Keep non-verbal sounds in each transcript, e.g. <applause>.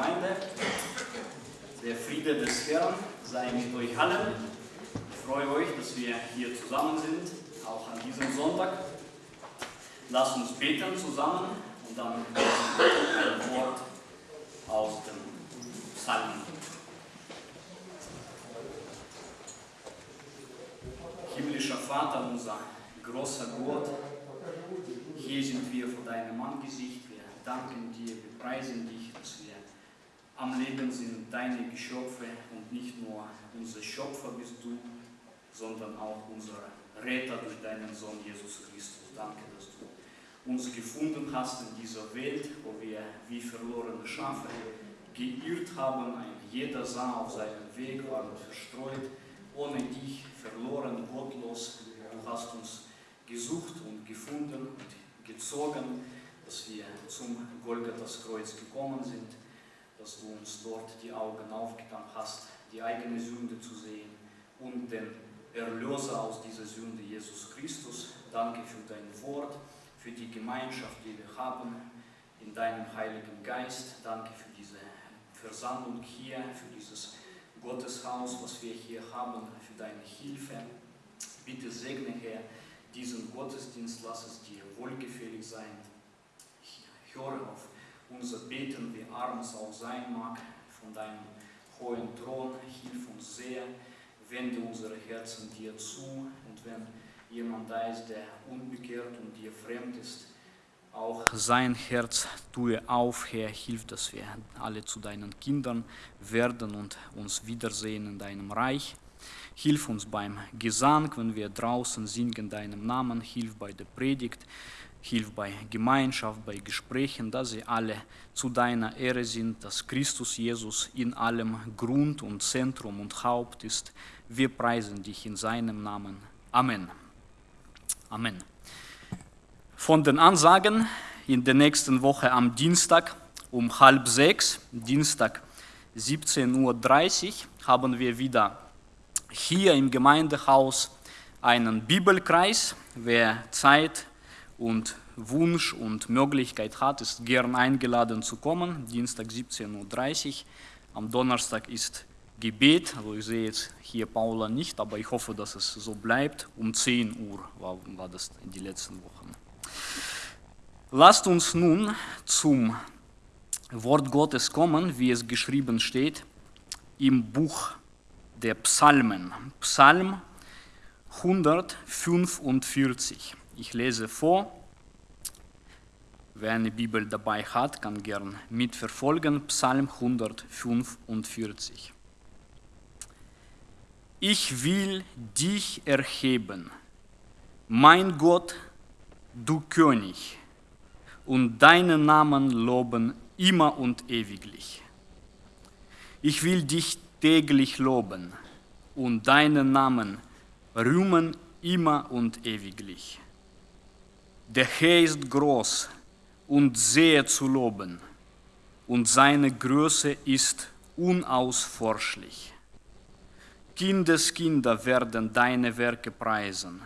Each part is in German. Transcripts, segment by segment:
Gemeinde. Der Friede des Herrn sei mit euch allen. Ich freue euch, dass wir hier zusammen sind, auch an diesem Sonntag. Lasst uns beten zusammen und dann ein Wort aus dem Psalm. Himmlischer Vater, unser großer Gott, hier sind wir vor deinem Angesicht. Wir danken dir, wir preisen dich, dass wir am Leben sind, deine Geschöpfe und nicht nur unser Schöpfer bist du, sondern auch unser Retter durch deinen Sohn Jesus Christus. Danke, dass du uns gefunden hast in dieser Welt, wo wir wie verlorene Schafe geirrt haben. Jeder sah auf seinem Weg, waren verstreut, ohne dich verloren, gottlos. Du hast uns gesucht und gefunden und gezogen, dass wir zum Golgathas Kreuz gekommen sind, dass du uns dort die Augen aufgetan hast, die eigene Sünde zu sehen und den Erlöser aus dieser Sünde, Jesus Christus. Danke für dein Wort, für die Gemeinschaft, die wir haben in deinem Heiligen Geist. Danke für diese Versammlung hier, für dieses Gotteshaus, was wir hier haben, für deine Hilfe. Bitte segne, Herr, diesen Gottesdienst, lass es dir wohlgefällig sein. Ich höre auf unser Beten, wie arm es auch sein mag, von deinem hohen Thron. Hilf uns sehr, wende unsere Herzen dir zu und wenn jemand da ist, der unbekehrt und dir fremd ist, auch sein Herz tue auf, Herr, hilf, dass wir alle zu deinen Kindern werden und uns wiedersehen in deinem Reich. Hilf uns beim Gesang, wenn wir draußen singen deinem Namen, hilf bei der Predigt, hilf bei Gemeinschaft, bei Gesprächen, dass sie alle zu deiner Ehre sind, dass Christus Jesus in allem Grund und Zentrum und Haupt ist. Wir preisen dich in seinem Namen. Amen. Amen. Von den Ansagen in der nächsten Woche am Dienstag um halb sechs, Dienstag 17.30 Uhr, haben wir wieder hier im Gemeindehaus einen Bibelkreis. Wer Zeit und Wunsch und Möglichkeit hat, ist gern eingeladen zu kommen. Dienstag 17.30 Uhr. Am Donnerstag ist Gebet. Also ich sehe jetzt hier Paula nicht, aber ich hoffe, dass es so bleibt. Um 10 Uhr war, war das in den letzten Wochen. Lasst uns nun zum Wort Gottes kommen, wie es geschrieben steht im Buch der Psalmen. Psalm 145. Ich lese vor. Wer eine Bibel dabei hat, kann gern mitverfolgen. Psalm 145. Ich will dich erheben, mein Gott, du König, und deinen Namen loben immer und ewiglich. Ich will dich täglich loben und deinen Namen rühmen immer und ewiglich. Der Herr ist groß und sehr zu loben, und seine Größe ist unausforschlich. Kindeskinder werden deine Werke preisen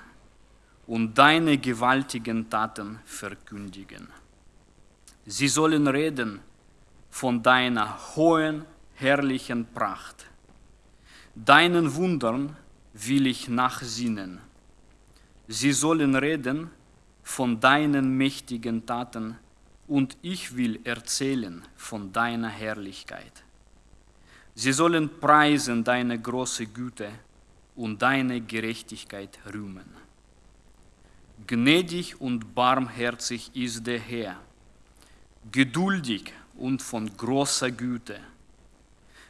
und deine gewaltigen Taten verkündigen. Sie sollen reden von deiner hohen, herrlichen Pracht. Deinen Wundern will ich nachsinnen. Sie sollen reden von deinen mächtigen Taten und ich will erzählen von deiner Herrlichkeit. Sie sollen preisen deine große Güte und deine Gerechtigkeit rühmen. Gnädig und barmherzig ist der Herr, geduldig und von großer Güte.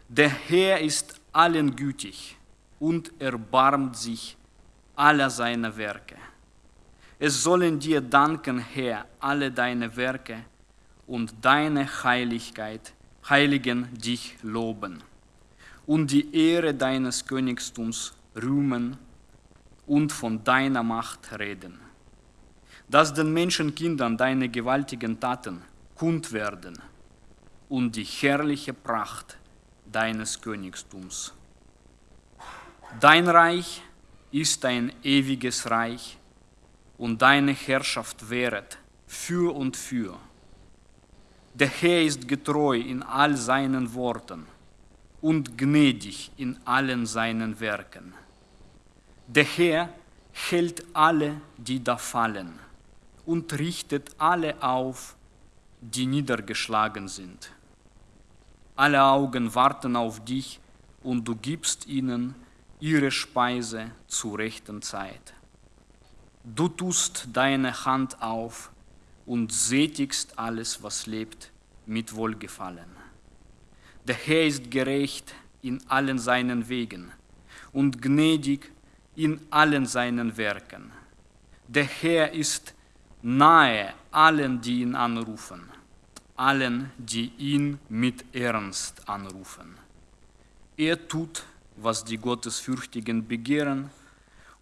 Der Herr ist allen gütig und erbarmt sich aller seiner Werke. Es sollen dir danken, Herr, alle deine Werke und deine Heiligkeit, Heiligen dich loben und die Ehre deines Königtums rühmen und von deiner Macht reden. Dass den Menschenkindern deine gewaltigen Taten kund werden und die herrliche Pracht deines Königtums. Dein Reich ist ein ewiges Reich und deine Herrschaft währet für und für. Der Herr ist getreu in all seinen Worten und gnädig in allen seinen Werken. Der Herr hält alle, die da fallen, und richtet alle auf, die niedergeschlagen sind. Alle Augen warten auf dich, und du gibst ihnen ihre Speise zur rechten Zeit. Du tust deine Hand auf und sättigst alles, was lebt, mit Wohlgefallen. Der Herr ist gerecht in allen seinen Wegen und gnädig in allen seinen Werken. Der Herr ist nahe allen, die ihn anrufen, allen, die ihn mit Ernst anrufen. Er tut, was die Gottesfürchtigen begehren,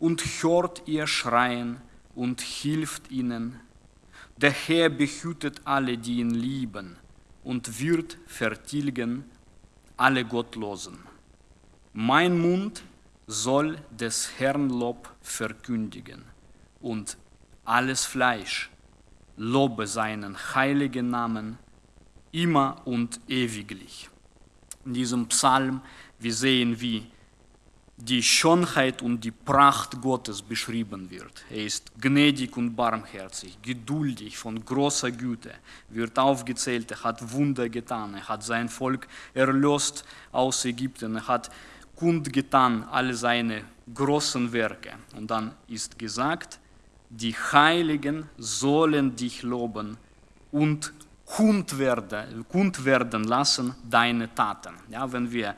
und hört ihr Schreien und hilft ihnen. Der Herr behütet alle, die ihn lieben, und wird vertilgen alle Gottlosen. Mein Mund soll des Herrn Lob verkündigen, und alles Fleisch lobe seinen heiligen Namen immer und ewiglich. In diesem Psalm wir sehen, wie die Schönheit und die Pracht Gottes beschrieben wird. Er ist gnädig und barmherzig, geduldig, von großer Güte, wird aufgezählt, er hat Wunder getan, er hat sein Volk erlöst aus Ägypten, er hat kundgetan alle seine großen Werke. Und dann ist gesagt, die Heiligen sollen dich loben und kund werden, kund werden lassen deine Taten. Ja, wenn wir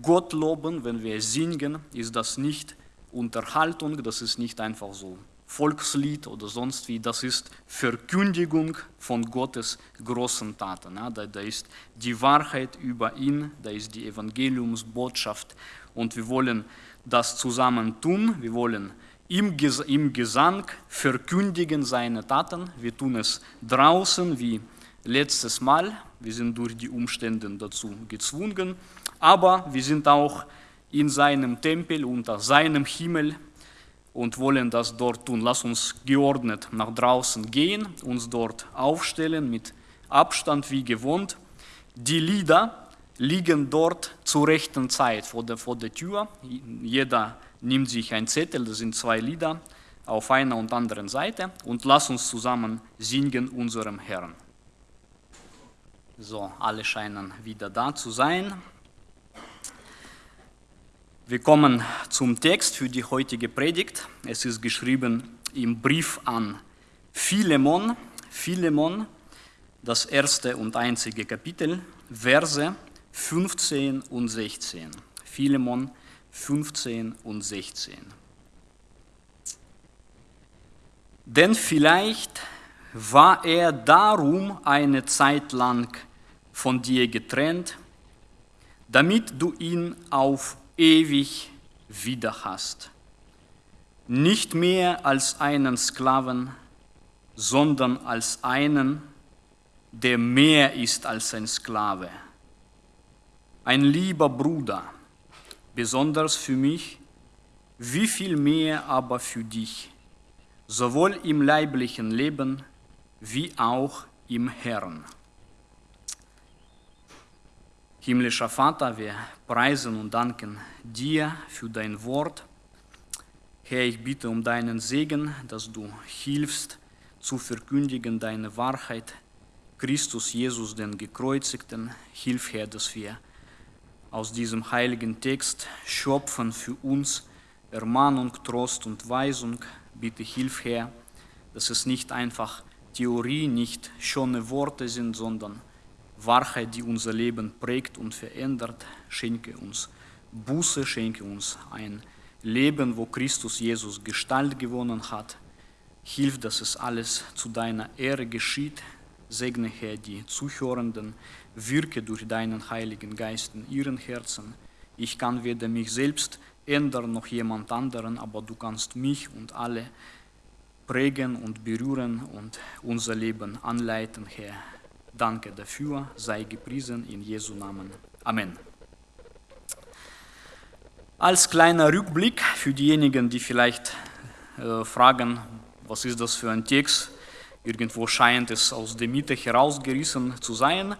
Gott loben, wenn wir singen, ist das nicht Unterhaltung, das ist nicht einfach so Volkslied oder sonst wie, das ist Verkündigung von Gottes großen Taten. Da ist die Wahrheit über ihn, da ist die Evangeliumsbotschaft und wir wollen das zusammen tun, wir wollen im, im Gesang verkündigen seine Taten, wir tun es draußen wie letztes Mal, wir sind durch die Umstände dazu gezwungen, aber wir sind auch in seinem Tempel, unter seinem Himmel und wollen das dort tun. Lass uns geordnet nach draußen gehen, uns dort aufstellen mit Abstand wie gewohnt. Die Lieder liegen dort zur rechten Zeit vor der, vor der Tür. Jeder nimmt sich ein Zettel, das sind zwei Lieder auf einer und anderen Seite und lass uns zusammen singen unserem Herrn. So, alle scheinen wieder da zu sein. Wir kommen zum Text für die heutige Predigt. Es ist geschrieben im Brief an Philemon, Philemon, das erste und einzige Kapitel, Verse 15 und 16. Philemon 15 und 16. Denn vielleicht war er darum eine Zeit lang von dir getrennt, damit du ihn auf ewig wieder hast. Nicht mehr als einen Sklaven, sondern als einen, der mehr ist als ein Sklave. Ein lieber Bruder, besonders für mich, wie viel mehr aber für dich, sowohl im leiblichen Leben wie auch im Herrn. Himmlischer Vater, wir preisen und danken dir für dein Wort. Herr, ich bitte um deinen Segen, dass du hilfst zu verkündigen deine Wahrheit. Christus Jesus, den Gekreuzigten, hilf Herr, dass wir aus diesem heiligen Text schöpfen für uns Ermahnung, Trost und Weisung. Bitte hilf Herr, dass es nicht einfach Theorie, nicht schöne Worte sind, sondern Wahrheit, die unser Leben prägt und verändert. Schenke uns Buße, schenke uns ein Leben, wo Christus Jesus Gestalt gewonnen hat. Hilf, dass es alles zu deiner Ehre geschieht. Segne, Herr, die Zuhörenden, wirke durch deinen Heiligen Geist in ihren Herzen. Ich kann weder mich selbst ändern noch jemand anderen, aber du kannst mich und alle prägen und berühren und unser Leben anleiten, Herr. Danke dafür, sei gepriesen in Jesu Namen. Amen. Als kleiner Rückblick für diejenigen, die vielleicht äh, fragen, was ist das für ein Text, Irgendwo scheint es aus der Mitte herausgerissen zu sein.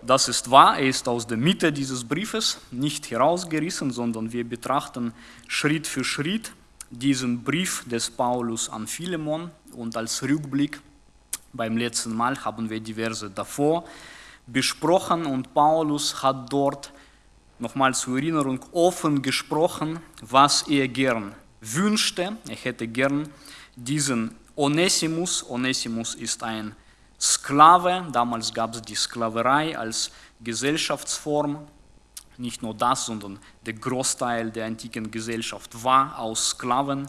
Das ist wahr, er ist aus der Mitte dieses Briefes nicht herausgerissen, sondern wir betrachten Schritt für Schritt diesen Brief des Paulus an Philemon und als Rückblick beim letzten Mal haben wir diverse davor besprochen und Paulus hat dort nochmal zur Erinnerung offen gesprochen, was er gern wünschte. Er hätte gern diesen Onesimus, Onesimus ist ein Sklave, damals gab es die Sklaverei als Gesellschaftsform, nicht nur das, sondern der Großteil der antiken Gesellschaft war aus Sklaven.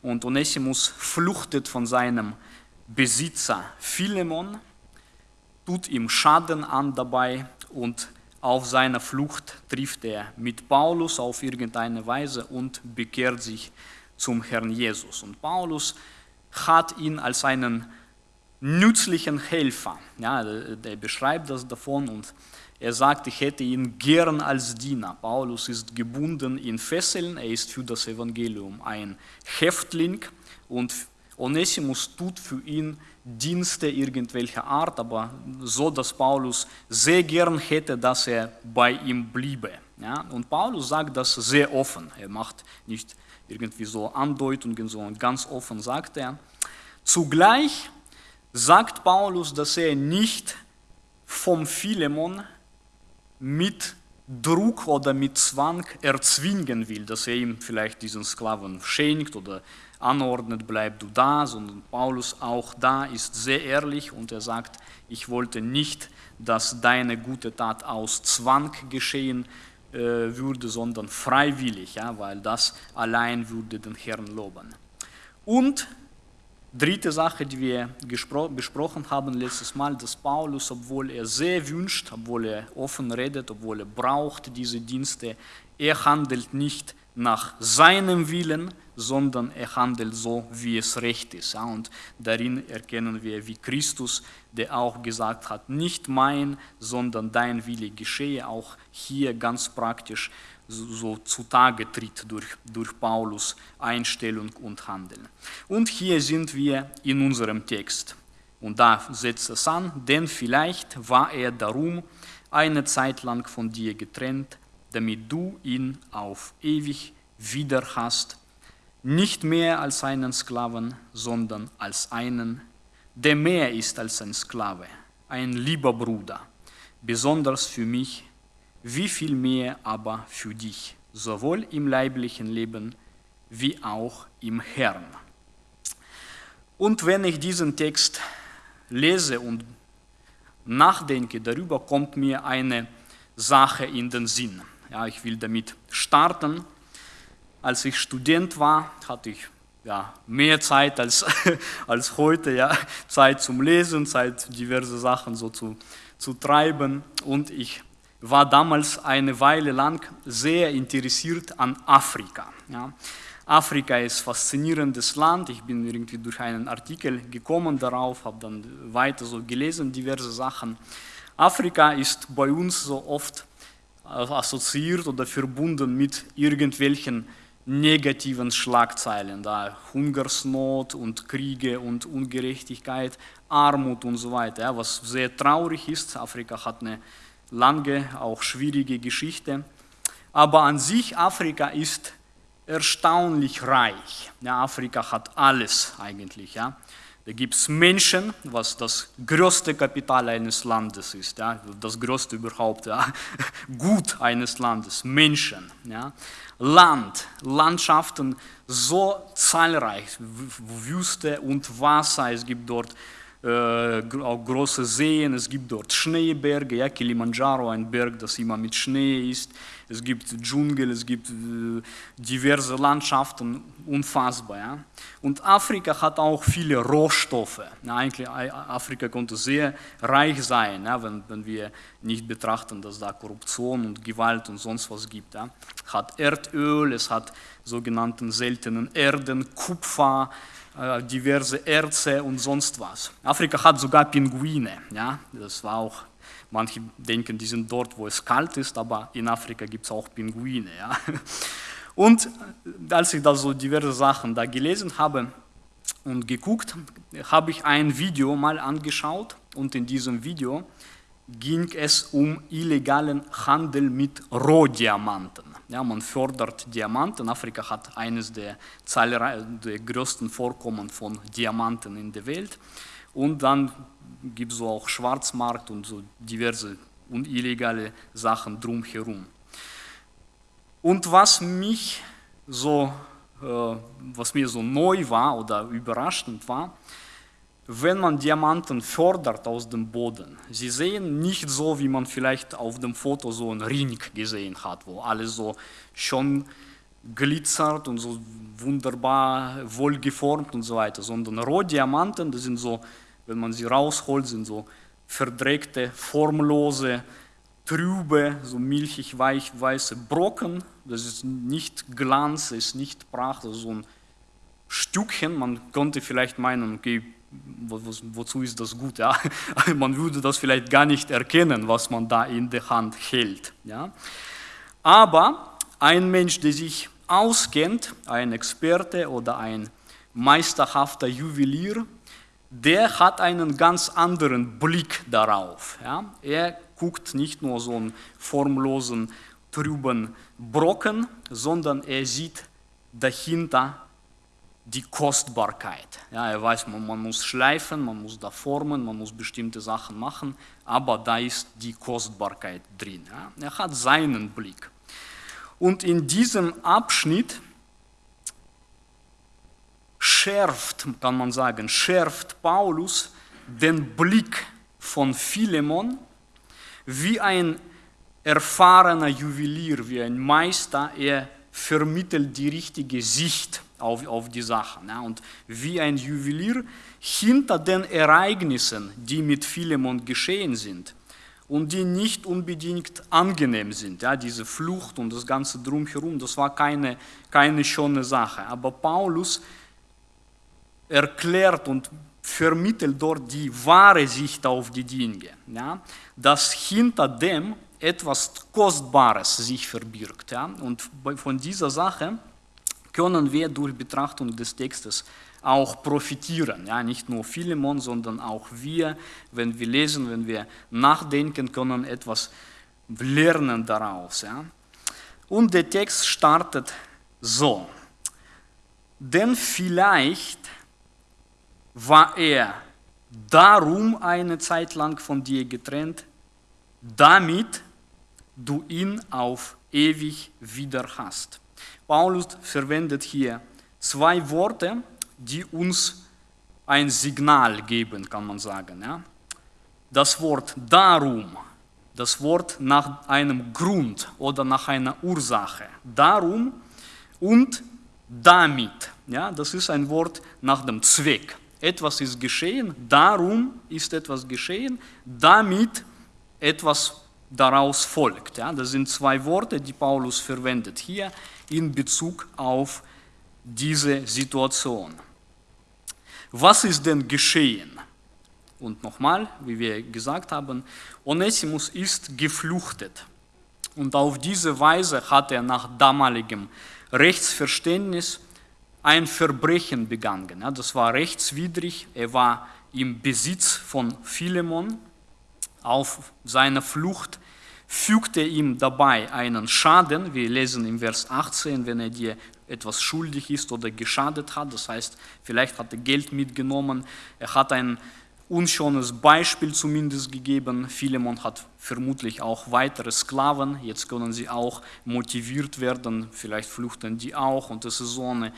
Und Onesimus fluchtet von seinem Besitzer Philemon, tut ihm Schaden an dabei und auf seiner Flucht trifft er mit Paulus auf irgendeine Weise und bekehrt sich zum Herrn Jesus. Und Paulus hat ihn als einen nützlichen Helfer. Ja, er beschreibt das davon und er sagt, ich hätte ihn gern als Diener. Paulus ist gebunden in Fesseln, er ist für das Evangelium ein Häftling und Onesimus tut für ihn Dienste irgendwelcher Art, aber so, dass Paulus sehr gern hätte, dass er bei ihm bliebe. Ja? Und Paulus sagt das sehr offen. Er macht nicht irgendwie so Andeutungen, sondern ganz offen sagt er. Zugleich sagt Paulus, dass er nicht vom Philemon mit Druck oder mit Zwang erzwingen will, dass er ihm vielleicht diesen Sklaven schenkt oder anordnet, bleib du da, sondern Paulus auch da ist sehr ehrlich und er sagt, ich wollte nicht, dass deine gute Tat aus Zwang geschehen äh, würde, sondern freiwillig, ja, weil das allein würde den Herrn loben. Und dritte Sache, die wir besprochen haben letztes Mal, dass Paulus, obwohl er sehr wünscht, obwohl er offen redet, obwohl er braucht diese Dienste, er handelt nicht nach seinem Willen, sondern er handelt so, wie es recht ist. und darin erkennen wir, wie Christus, der auch gesagt hat, nicht mein, sondern dein Wille geschehe, auch hier ganz praktisch so zutage tritt durch, durch Paulus Einstellung und Handeln. Und hier sind wir in unserem Text. Und da setzt es an, denn vielleicht war er darum eine Zeit lang von dir getrennt, damit du ihn auf ewig wieder hast, nicht mehr als einen Sklaven, sondern als einen, der mehr ist als ein Sklave, ein lieber Bruder, besonders für mich, wie viel mehr aber für dich, sowohl im leiblichen Leben wie auch im Herrn. Und wenn ich diesen Text lese und nachdenke darüber, kommt mir eine Sache in den Sinn. Ja, ich will damit starten. Als ich Student war, hatte ich ja, mehr Zeit als, <laughs> als heute, ja, Zeit zum Lesen, Zeit diverse Sachen so zu, zu treiben. Und ich war damals eine Weile lang sehr interessiert an Afrika. Ja. Afrika ist ein faszinierendes Land. Ich bin irgendwie durch einen Artikel gekommen darauf, habe dann weiter so gelesen, diverse Sachen. Afrika ist bei uns so oft assoziiert oder verbunden mit irgendwelchen negativen Schlagzeilen, da Hungersnot und Kriege und Ungerechtigkeit, Armut und so weiter, was sehr traurig ist. Afrika hat eine lange, auch schwierige Geschichte, aber an sich Afrika ist erstaunlich reich. Ja, Afrika hat alles eigentlich. Ja. Da gibt es Menschen, was das größte Kapital eines Landes ist, ja, das größte überhaupt, ja, <laughs> Gut eines Landes, Menschen. Ja. Land, Landschaften so zahlreich, Wüste und Wasser, es gibt dort äh, auch große Seen, es gibt dort Schneeberge, ja, Kilimanjaro, ein Berg, das immer mit Schnee ist, es gibt Dschungel, es gibt äh, diverse Landschaften, unfassbar. Ja. Und Afrika hat auch viele Rohstoffe. Ja, eigentlich Afrika konnte sehr reich sein, ja, wenn, wenn wir nicht betrachten, dass da Korruption und Gewalt und sonst was gibt. Ja. Hat Erdöl, es hat sogenannten seltenen Erden, Kupfer, äh, diverse Erze und sonst was. Afrika hat sogar Pinguine. Ja? Das war auch, manche denken, die sind dort, wo es kalt ist, aber in Afrika gibt es auch Pinguine. Ja? Und als ich da so diverse Sachen da gelesen habe, und geguckt, habe ich ein Video mal angeschaut und in diesem Video ging es um illegalen Handel mit Rohdiamanten. Ja, man fördert Diamanten. Afrika hat eines der, der größten Vorkommen von Diamanten in der Welt. Und dann gibt es auch Schwarzmarkt und so diverse und illegale Sachen drumherum. Und was mich so, äh, was mir so neu war oder überraschend war, wenn man Diamanten fördert aus dem Boden, sie sehen nicht so, wie man vielleicht auf dem Foto so einen Ring gesehen hat, wo alles so schon glitzert und so wunderbar wohlgeformt und so weiter, sondern Rohdiamanten, das sind so, wenn man sie rausholt, sind so verdreckte, formlose, trübe, so milchig weich weiße Brocken. Das ist nicht Glanz, ist nicht Pracht, das ist so ein Stückchen. Man könnte vielleicht meinen, okay, wo, wo, wozu ist das gut? Ja? <laughs> Man würde das vielleicht gar nicht erkennen, was man da in der Hand hält. Ja? Aber ein Mensch, der sich auskennt, ein Experte oder ein meisterhafter Juwelier, der hat einen ganz anderen Blick darauf. Ja? Er guckt nicht nur so einen formlosen, trüben Brocken, sondern er sieht dahinter die Kostbarkeit. Ja, er weiß, man, man, muss schleifen, man muss da formen, man muss bestimmte Sachen machen, aber da ist die Kostbarkeit drin. Ja. Er hat seinen Blick. Und in diesem Abschnitt schärft, kann man sagen, schärft Paulus den Blick von Philemon wie ein erfahrener Juwelier, wie ein Meister, er vermittelt die richtige Sicht auf, auf die Sachen. Ja, und wie ein Juwelier hinter den Ereignissen, die mit Philemon geschehen sind und die nicht unbedingt angenehm sind, ja, diese Flucht und das Ganze drumherum, das war keine, keine schöne Sache. Aber Paulus erklärt und vermittelt dort die wahre Sicht auf die Dinge, ja, dass hinter dem etwas Kostbares sich verbirgt. Ja, und von dieser Sache können wir durch Betrachtung des Textes auch profitieren. Ja, nicht nur Philemon, sondern auch wir, wenn wir lesen, wenn wir nachdenken, können etwas lernen daraus. Ja. Und der Text startet so. Denn vielleicht war er darum eine Zeit lang von dir getrennt, damit du ihn auf ewig wieder hast. Paulus verwendet hier zwei Worte, die uns ein Signal geben, kann man sagen. Ja? Das Wort darum, das Wort nach einem Grund oder nach einer Ursache. Darum und damit. Ja? Das ist ein Wort nach dem Zweck. Etwas ist geschehen, darum ist etwas geschehen, damit etwas daraus folgt. Ja? Das sind zwei Worte, die Paulus verwendet hier in Bezug auf diese Situation. Was ist denn geschehen? Und nochmal, wie wir gesagt haben, Onesimus ist gefluchtet. Und auf diese Weise hat er nach damaligem Rechtsverständnis ein Verbrechen begangen. Das war rechtswidrig. Er war im Besitz von Philemon. Auf seiner Flucht fügt er ihm dabei einen Schaden. Wir lesen im Vers 18, wenn er dir etwas schuldig ist oder geschadet hat. Das heißt, vielleicht hat er Geld mitgenommen. Er hat ein unschönes Beispiel zumindest gegeben. Philemon hat vermutlich auch weitere Sklaven. Jetzt können sie auch motiviert werden. Vielleicht fluchten die auch. Und das ist so eine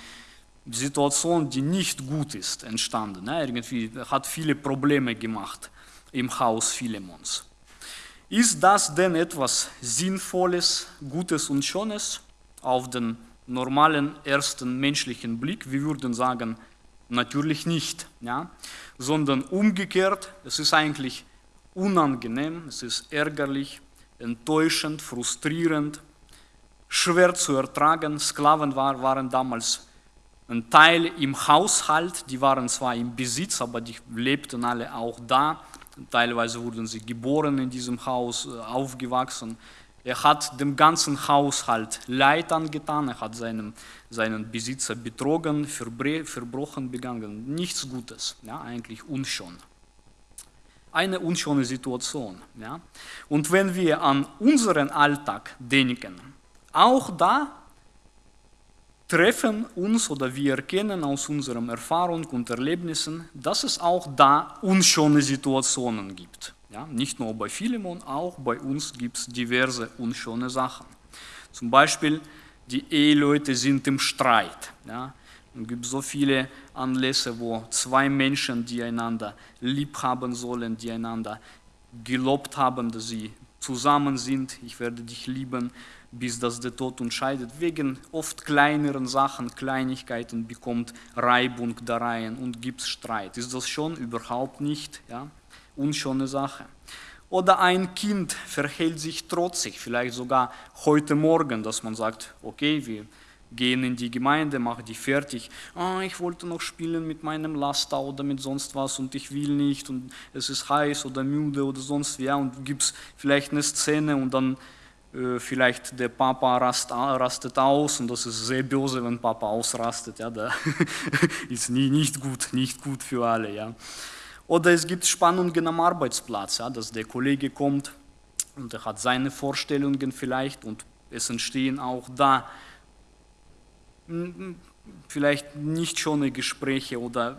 Situation, die nicht gut ist, entstanden. Irgendwie hat viele Probleme gemacht im Haus Philemons. Ist das denn etwas Sinnvolles, Gutes und Schönes auf den normalen ersten menschlichen Blick? Wir würden sagen, natürlich nicht, ja? sondern umgekehrt, es ist eigentlich unangenehm, es ist ärgerlich, enttäuschend, frustrierend, schwer zu ertragen. Sklaven war, waren damals ein Teil im Haushalt, die waren zwar im Besitz, aber die lebten alle auch da Teilweise wurden sie geboren in diesem Haus, äh, aufgewachsen, Er hat dem ganzen Haushalt Leid angetan, er hat seinen, seinen Besitzer betrogen, Verbrochen begangen. Nichts Gutes, ja, eigentlich unschön. Eine unschöne Situation. Ja. Und wenn wir an unseren Alltag denken, auch da treffen uns oder wir erkennen aus unserer Erfahrung und Erlebnissen, dass es auch da unschöne Situationen gibt. Ja, nicht nur bei Philemon, auch bei uns gibt es diverse unschöne Sachen. Zum Beispiel, die Eheleute sind im Streit. Ja. Es gibt so viele Anlässe, wo zwei Menschen, die einander lieb haben sollen, die einander gelobt haben, dass sie zusammen sind, ich werde dich lieben, bis das der Tod uns scheidet. Wegen oft kleineren Sachen, Kleinigkeiten bekommt Reibung da rein und gibt Streit. Ist das schon überhaupt nicht? Ja? unschöne Sache. Oder ein Kind verhält sich trotzig, vielleicht sogar heute Morgen, dass man sagt, okay, wir gehen in die Gemeinde, machen die fertig. Oh, ich wollte noch spielen mit meinem Laster oder mit sonst was und ich will nicht und es ist heiß oder müde oder sonst wie. Ja, und gibt es vielleicht eine Szene und dann vielleicht der Papa rast, rastet aus und das ist sehr böse, wenn Papa ausrastet. Ja, da <laughs> ist nie, nicht gut, nicht gut für alle. Ja. Oder es gibt Spannungen am Arbeitsplatz, ja, dass der Kollege kommt und er hat seine Vorstellungen vielleicht und es entstehen auch da vielleicht nicht schöne Gespräche oder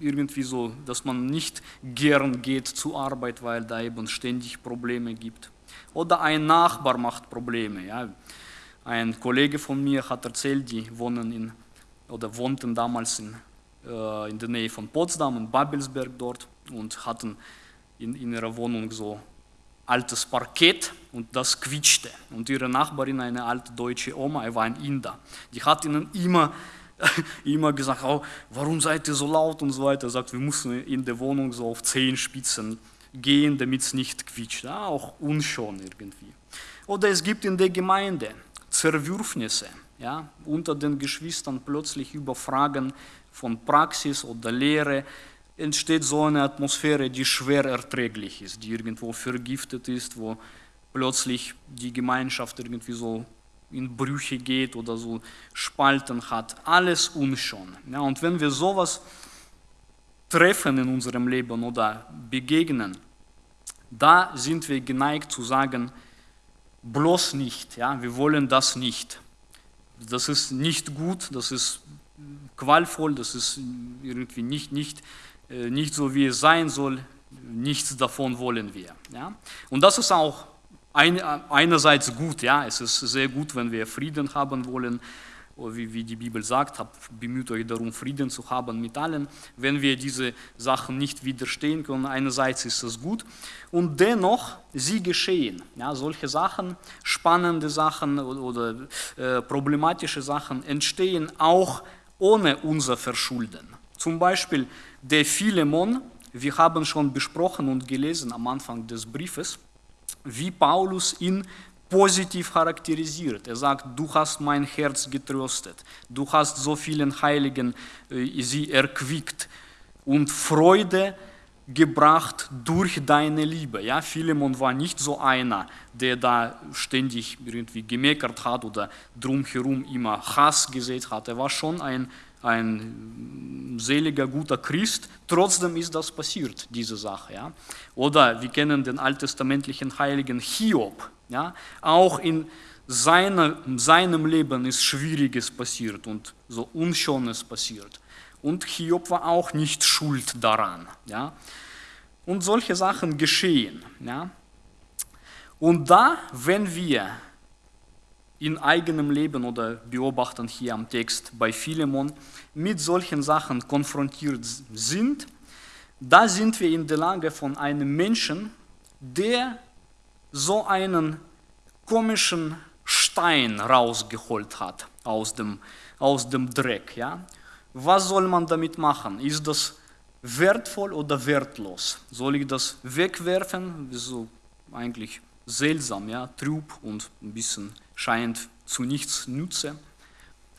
irgendwie so, dass man nicht gern geht zur Arbeit, weil da eben ständig Probleme gibt. Oder ein Nachbar macht Probleme. Ja. Ein Kollege von mir hat erzählt, die wohnen in, oder wohnten damals in äh, in der Nähe von Potsdam, in Babelsberg dort und hatten in, in ihrer Wohnung so altes Parkett und das quietschte. Und ihre Nachbarin, eine alte deutsche Oma, er war ein Inder, die hat ihnen immer, <laughs> immer gesagt, oh, warum seid ihr so laut und so weiter. Er sagt, wir müssen in der Wohnung so auf Zehenspitzen gehen, damit es nicht quietscht. Ja, auch unschön irgendwie. Oder es gibt in der Gemeinde Zerwürfnisse ja, unter den Geschwistern plötzlich über Fragen von Praxis oder Lehre entsteht so eine Atmosphäre, die schwer erträglich ist, die irgendwo vergiftet ist, wo plötzlich die Gemeinschaft irgendwie so in Brüche geht oder so Spalten hat. Alles unschön. Ja, und wenn wir sowas treffen in unserem Leben oder begegnen, da sind wir geneigt zu sagen, bloß nicht, ja, wir wollen das nicht. Das ist nicht gut, das ist qualvoll, das ist irgendwie nicht, nicht, äh, nicht so, wie es sein soll, nichts davon wollen wir. Ja? Und das ist auch ein, einerseits gut, ja, es ist sehr gut, wenn wir Frieden haben wollen, wie, wie die Bibel sagt, habt, bemüht euch darum, Frieden zu haben mit allen. Wenn wir diese Sachen nicht widerstehen können, einerseits ist es gut und dennoch, sie geschehen. Ja, solche Sachen, spannende Sachen oder, oder äh, problematische Sachen entstehen auch ohne unser Verschulden. Zum Beispiel der Philemon, wir haben schon besprochen und gelesen am Anfang des Briefes, wie Paulus ihn positiv charakterisiert. Er sagt, du hast mein Herz getröstet, du hast so vielen Heiligen äh, sie erquickt und Freude gebracht durch deine Liebe. Ja, Philemon war nicht so einer, der da ständig irgendwie gemeckert hat oder drumherum immer Hass gesät hat. Er war schon ein, ein seliger, guter Christ. Trotzdem ist das passiert, diese Sache. Ja. Oder wir kennen den alttestamentlichen Heiligen Hiob. Ja. Auch in seiner, seinem Leben ist Schwieriges passiert und so Unschönes passiert. Und Hiob war auch nicht schuld daran. Ja? Und solche Sachen geschehen. Ja? Und da, wenn wir in eigenem Leben oder beobachten hier am Text bei Philemon mit solchen Sachen konfrontiert sind, da sind wir in der Lage von einem Menschen, der so einen komischen Stein rausgeholt hat aus dem, aus dem Dreck. Ja? was soll man damit machen? Ist das wertvoll oder wertlos? Soll ich das wegwerfen? So eigentlich seltsam, ja, trüb und ein bisschen scheint zu nichts nütze.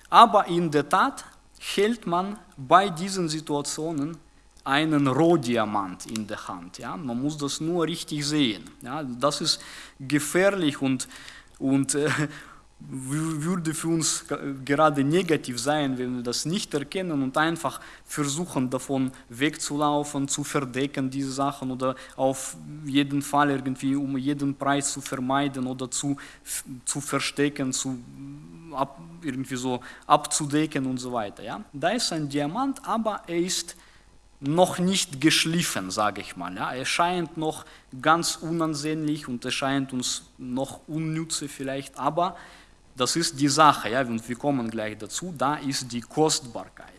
Aber in der Tat hält man bei diesen Situationen einen Rohdiamant in der Hand. Ja? Man muss das nur richtig sehen. Ja? Das ist gefährlich und, und äh, würde für uns gerade negativ sein, wenn wir das nicht erkennen und einfach versuchen, davon wegzulaufen, zu verdecken, diese Sachen oder auf jeden Fall irgendwie um jeden Preis zu vermeiden oder zu, zu verstecken, zu ab, irgendwie so abzudecken und so weiter. Ja? Da ist ein Diamant, aber er ist noch nicht geschliffen, sage ich mal. Ja. Er scheint noch ganz unansehnlich und er scheint uns noch unnütze vielleicht, aber das ist die Sache, ja, und wir kommen gleich dazu, da ist die Kostbarkeit.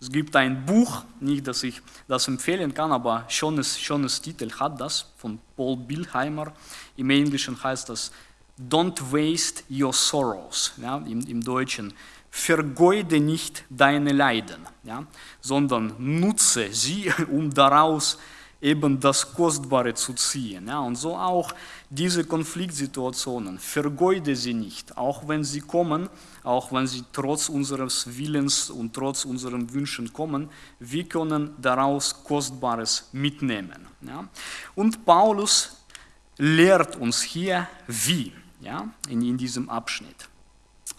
Es gibt ein Buch, nicht, dass ich das empfehlen kann, aber schönes, schönes Titel hat das, von Paul Bilheimer. Im Englischen heißt das Don't waste your sorrows, ja, im, im Deutschen vergeude nicht deine Leiden, ja, sondern nutze sie, <laughs> um daraus eben das Kostbare zu ziehen. Ja, und so auch diese Konfliktsituationen, vergeude sie nicht, auch wenn sie kommen, auch wenn sie trotz unseres Willens und trotz unseren Wünschen kommen, wir können daraus Kostbares mitnehmen. Ja. Und Paulus lehrt uns hier, wie, ja, in, in diesem Abschnitt.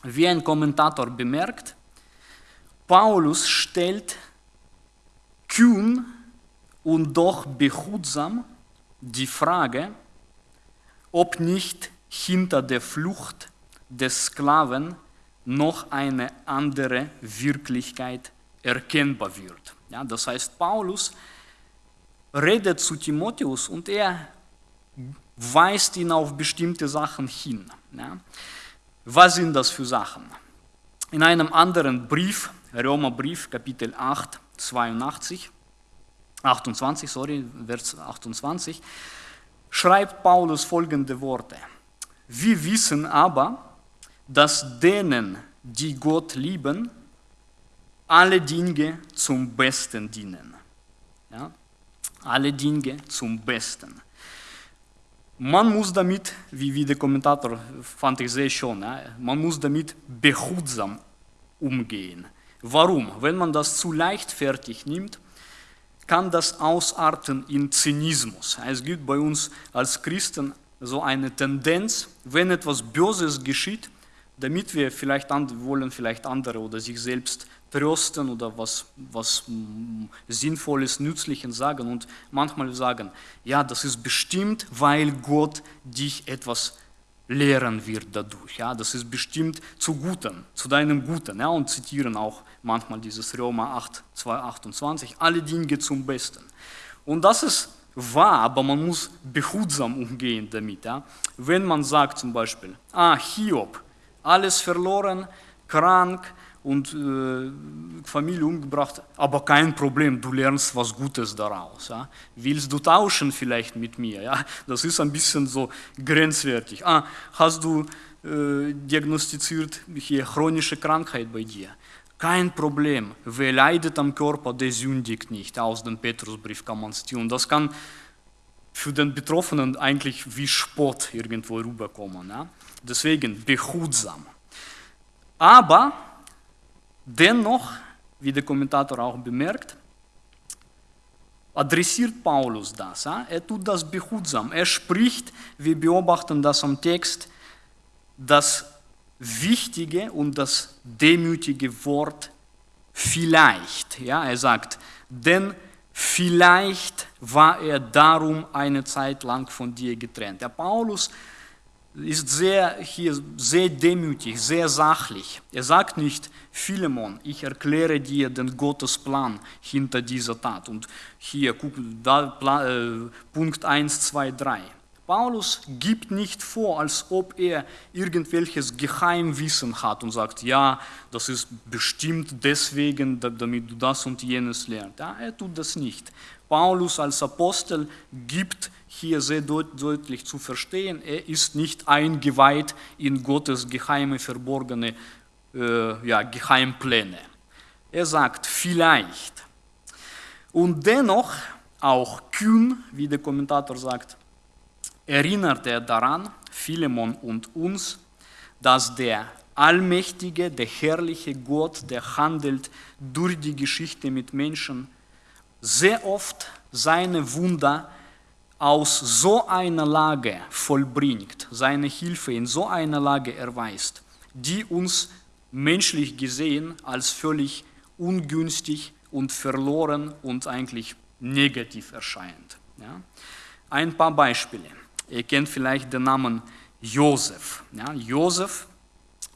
Wie ein Kommentator bemerkt, Paulus stellt kühn und doch behutsam die Frage, ob nicht hinter der Flucht des Sklaven noch eine andere Wirklichkeit erkennbar wird. Ja, das heißt, Paulus redet zu Timotheus und er weist ihn auf bestimmte Sachen hin. Ja. Was sind das für Sachen? In einem anderen Brief, Römerbrief, Kapitel 8, 82, 28, sorry, Vers 28, schreibt Paulus folgende Worte. Wir wissen aber, dass denen, die Gott lieben, alle Dinge zum Besten dienen. Ja? Alle Dinge zum Besten. Man muss damit, wie, wie der Kommentator fand ich sehr schön, ja, man muss damit behutsam umgehen. Warum? Wenn man das zu leichtfertig nimmt, kann das ausarten in Zynismus. Es gibt bei uns als Christen so eine Tendenz, wenn etwas Böses geschieht, damit wir vielleicht wollen vielleicht andere oder sich selbst trösten oder was, was Sinnvolles, Nützliches sagen und manchmal sagen, ja, das ist bestimmt, weil Gott dich etwas lehren wird dadurch. Ja, das ist bestimmt zu Guten, zu deinem Guten. Ja, und zitieren auch manchmal dieses Römer 8, 2, 28, alle Dinge zum Besten. Und das ist wahr, aber man muss behutsam umgehen damit. Ja. Wenn man sagt zum Beispiel, ah, Hiob, alles verloren, krank, und äh, Familie umgebracht, aber kein Problem, du lernst was Gutes daraus. Ja? Willst du tauschen vielleicht mit mir? Ja? Das ist ein bisschen so grenzwertig. Ah, hast du äh, diagnostiziert hier chronische Krankheit bei dir? Kein Problem, wer leidet am Körper, der sündigt nicht. Aus dem Petrusbrief kann man ziehen. Das kann für den Betroffenen eigentlich wie Spott irgendwo rüberkommen. Ja? Deswegen behutsam. Aber Dennoch, wie der Kommentator auch bemerkt, adressiert Paulus das. Er tut das behutsam. Er spricht, wir beobachten das am Text, das wichtige und das demütige Wort vielleicht. Ja, er sagt, denn vielleicht war er darum eine Zeit lang von dir getrennt. Der Paulus ist sehr, hier sehr demütig, sehr sachlich. Er sagt nicht, Philemon, ich erkläre dir den Gottesplan hinter dieser Tat. Und hier, guck, da, äh, Punkt 1, 2, 3. Paulus gibt nicht vor, als ob er irgendwelches Geheimwissen hat und sagt, ja, das ist bestimmt deswegen, damit du das und jenes lernst. Ja, er tut das nicht. Paulus als Apostel gibt hier sehr deutlich zu verstehen, er ist nicht eingeweiht in Gottes geheime, verborgene äh, ja, Geheimpläne. Er sagt vielleicht. Und dennoch, auch kühn, wie der Kommentator sagt, erinnert er daran, Philemon und uns, dass der allmächtige, der herrliche Gott, der handelt durch die Geschichte mit Menschen, sehr oft seine Wunder aus so einer Lage vollbringt, seine Hilfe in so einer Lage erweist, die uns menschlich gesehen als völlig ungünstig und verloren und eigentlich negativ erscheint. Ja? Ein paar Beispiele. Ihr kennt vielleicht den Namen Josef. Ja? Josef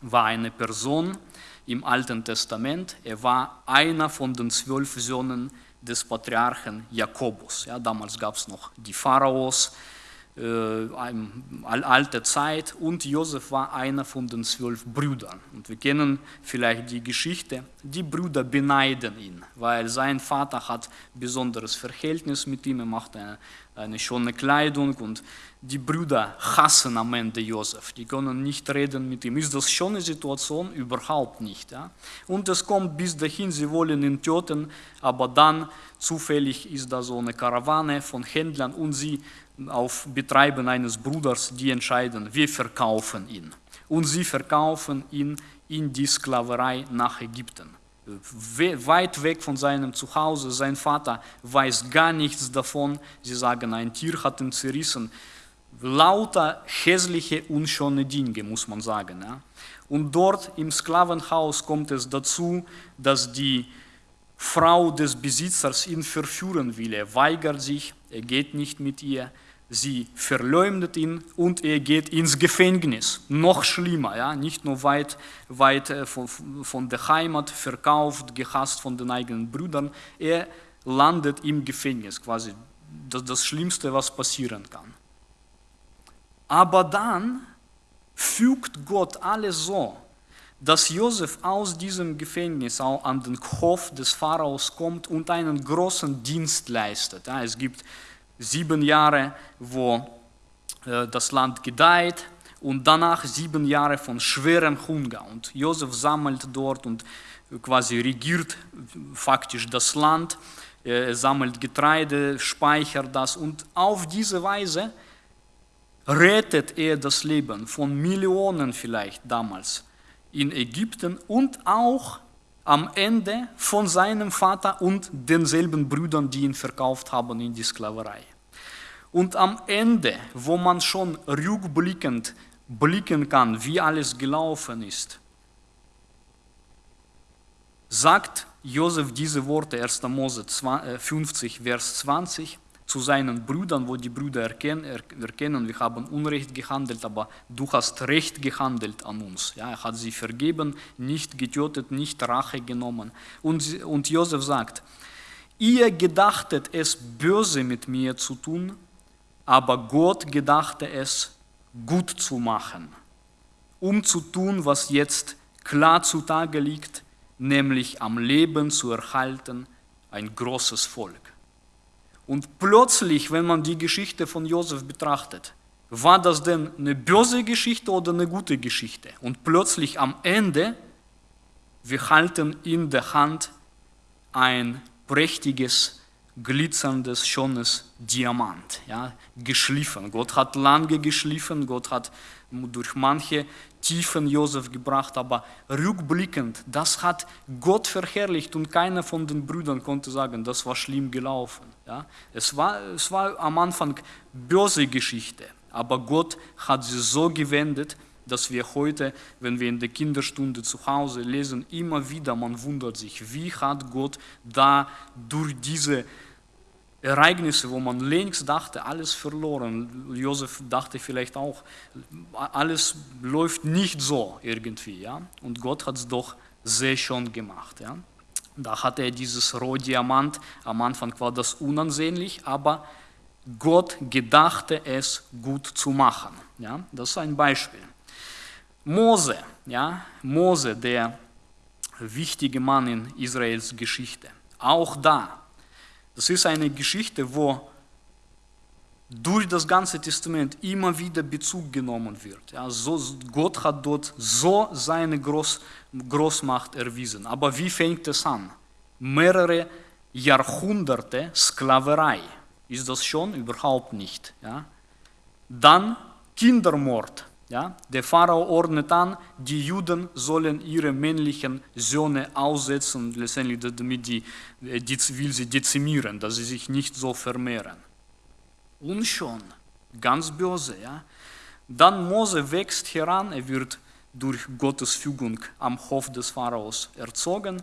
war eine Person im Alten Testament. Er war einer von den zwölf Söhnen des Patriarchen Jakobus. Ja, damals gab es noch die Pharaos, äh, alte Zeit und Josef war einer von den zwölf Brüdern. Und wir kennen vielleicht die Geschichte, die Brüder beneiden ihn, weil sein Vater hat besonderes Verhältnis mit ihm, er macht eine, eine schöne Kleidung und die Brüder hassen am Ende Josef, die können nicht reden mit ihm. Ist das schon eine Situation? Überhaupt nicht. Ja? Und es kommt bis dahin, sie wollen ihn töten, aber dann zufällig ist da so eine Karawane von Händlern und sie auf Betreiben eines Bruders, die entscheiden, wir verkaufen ihn. Und sie verkaufen ihn in die Sklaverei nach Ägypten. Weit weg von seinem Zuhause, sein Vater weiß gar nichts davon. Sie sagen, ein Tier hat ihn zerrissen. Lauter hässliche, unschöne Dinge, muss man sagen. Ja. Und dort im Sklavenhaus kommt es dazu, dass die Frau des Besitzers ihn verführen will. Er weigert sich, er geht nicht mit ihr sie verleumdet ihn und er geht ins Gefängnis. Noch schlimmer, ja? nicht nur weit, weit äh, von, von der Heimat, verkauft, gehasst von den eigenen Brüdern, er landet im Gefängnis, quasi das, das Schlimmste, was passieren kann. Aber dann fügt Gott alles so, dass Josef aus diesem Gefängnis auch an den Hof des Pharaos kommt und einen großen Dienst leistet. Ja, es gibt sieben Jahre, wo äh, das Land gedeiht und danach sieben Jahre von schwerem Hunger. Und Josef sammelt dort und quasi regiert faktisch das Land, er sammelt Getreide, speichert das und auf diese Weise rettet er das Leben von Millionen vielleicht damals in Ägypten und auch am Ende von seinem Vater und denselben Brüdern, die ihn verkauft haben in die Sklaverei. Und am Ende, wo man schon rückblickend blicken kann, wie alles gelaufen ist, sagt Josef diese Worte, 1. Mose 50, äh, Vers 20, zu seinen Brüdern, wo die Brüder erkennen, wir haben Unrecht gehandelt, aber du hast Recht gehandelt an uns. Ja, er hat sie vergeben, nicht getötet, nicht Rache genommen. Und, und Josef sagt, ihr gedachtet es böse mit mir zu tun, aber Gott gedachte es gut zu machen, um zu tun, was jetzt klar zutage liegt, nämlich am Leben zu erhalten, ein großes Volk. Und plötzlich, wenn man die Geschichte von Josef betrachtet, war das denn eine böse Geschichte oder eine gute Geschichte? Und plötzlich am Ende, wir halten in der Hand ein prächtiges, glitzerndes, schönes Diamant, ja, geschliffen. Gott hat lange geschliffen, Gott hat durch manche Tiefen Josef gebracht, aber rückblickend, das hat Gott verherrlicht und keiner von den Brüdern konnte sagen, das war schlimm gelaufen. Ja? Es, war, es war am Anfang böse Geschichte, aber Gott hat sie so gewendet, dass wir heute, wenn wir in der Kinderstunde zu Hause lesen, immer wieder, man wundert sich, wie hat Gott da durch diese Ereignisse, wo man längst dachte, alles verloren. Josef dachte vielleicht auch, alles läuft nicht so irgendwie. Ja? Und Gott hat es doch sehr schön gemacht. Ja? Da hatte er dieses Rohdiamant, am Anfang war das unansehnlich, aber Gott gedachte es gut zu machen. Ja? Das ist ein Beispiel. Mose, ja? Mose, der wichtige Mann in Israels Geschichte. Auch da das ist eine Geschichte, wo durch das ganze Testament immer wieder Bezug genommen wird. Ja, so, Gott hat dort so seine Groß, Großmacht erwiesen. Aber wie fängt es an? Mehrere Jahrhunderte Sklaverei. Ist das schon? Überhaupt nicht. Ja? Dann Kindermord Ja? Der Pharao ordnet an, die Juden sollen ihre männlichen Söhne aussetzen, letztendlich damit die, die will sie dezimieren, dass sie sich nicht so vermehren. Und schon, ganz böse. Ja? Dann Mose wächst heran, er wird durch Gottes Fügung am Hof des Pharaos erzogen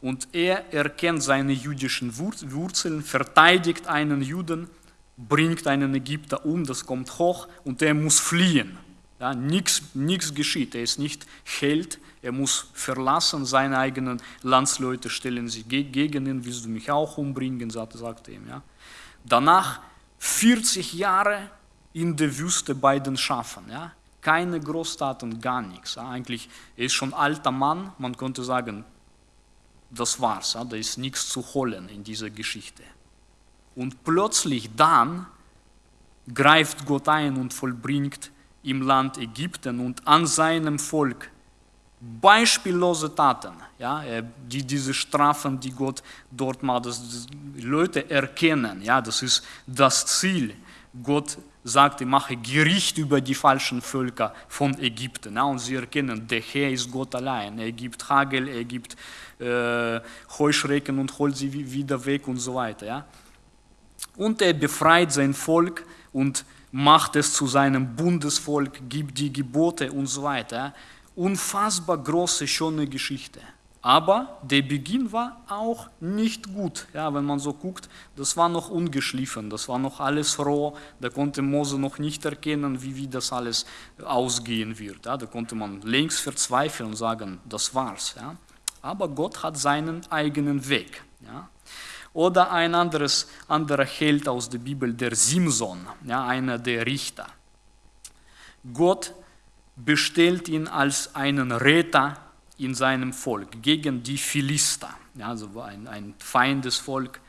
und er erkennt seine jüdischen Wurzeln, verteidigt einen Juden, bringt einen Ägypter um, das kommt hoch und er muss fliehen. Ja, nichts geschieht, er ist nicht Held, er muss verlassen, seine eigenen Landsleute stellen sich gegen ihn, willst du mich auch umbringen, sagt, er ihm. Ja. Danach 40 Jahre in der Wüste bei den Schafen. Ja. Keine Großtaten, gar nichts. Ja. Eigentlich, er ist schon alter Mann, man könnte sagen, das war's, ja. da ist nichts zu holen in dieser Geschichte. Und plötzlich dann greift Gott ein und vollbringt im Land Ägypten und an seinem Volk beispiellose Taten, ja, die, diese Strafen, die Gott dort macht, dass Leute erkennen, ja, das ist das Ziel. Gott sagt, ich mache Gericht über die falschen Völker von Ägypten. Ja, und sie erkennen, der Herr ist Gott allein. Er gibt Hagel, er gibt äh, Heuschrecken und holt sie wieder weg und so weiter. Ja. Und er befreit sein Volk und macht es zu seinem Bundesvolk, gibt die Gebote und so weiter. Unfassbar große, schöne Geschichte. Aber der Beginn war auch nicht gut. Ja, wenn man so guckt, das war noch ungeschliffen, das war noch alles roh, da konnte Mose noch nicht erkennen, wie, wie das alles ausgehen wird. Ja, da konnte man längst verzweifeln und sagen, das war's. Ja. Aber Gott hat seinen eigenen Weg. Ja. Oder ein anderes, anderer Held aus der Bibel, der Simson, ja, einer der Richter. Gott bestellt ihn als einen Retter in seinem Volk gegen die Philister, ja, also ein, ein Feindesvolk.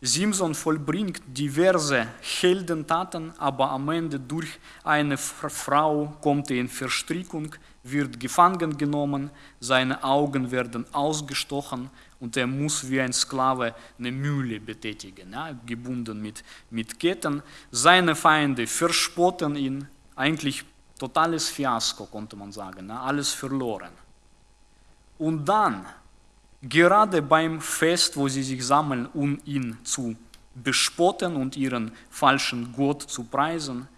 Simson vollbringt diverse Heldentaten, aber am Ende durch eine Frau kommt er in Verstrickung, wird gefangen genommen, seine Augen werden ausgestochen und er muss wie ein Sklave eine Mühle betätigen, ja, gebunden mit, mit Ketten. Seine Feinde verspotten ihn, eigentlich totales Fiasko, konnte man sagen, ja, alles verloren. Und dann, gerade beim Fest, wo sie sich sammeln, um ihn zu bespotten und ihren falschen Gott zu preisen,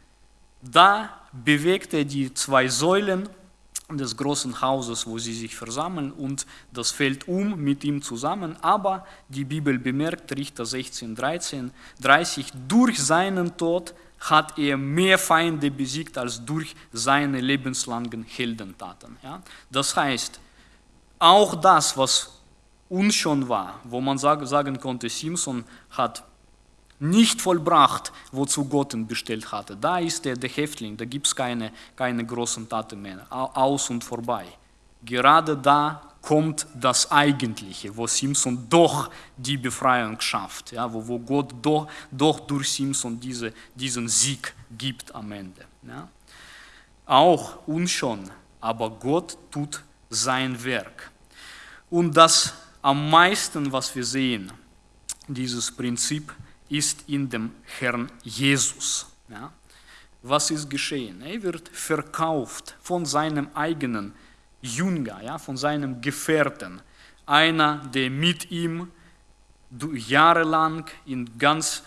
da bewegt er die zwei Säulen des großen Hauses, wo sie sich versammeln und das fällt um mit ihm zusammen. Aber die Bibel bemerkt, Richter 16, 13, 30, durch seinen Tod hat er mehr Feinde besiegt als durch seine lebenslangen Heldentaten. Ja? Das heißt, auch das, was uns schon war, wo man sagen konnte, Simpson hat nicht vollbracht, wozu Gott ihn bestellt hatte. Da ist er der Häftling, da gibt es keine, keine großen Taten mehr, aus und vorbei. Gerade da kommt das Eigentliche, wo Simpson doch die Befreiung schafft, ja, wo, wo Gott doch, doch durch Simpson diese, diesen Sieg gibt am Ende. Ja. Auch uns schon, aber Gott tut sein Werk. Und das am meisten, was wir sehen, dieses Prinzip, ist in dem Herrn Jesus. Ja? Was ist geschehen? Er wird verkauft von seinem eigenen Jünger, ja, von seinem Gefährten. Einer, der mit ihm jahrelang in ganz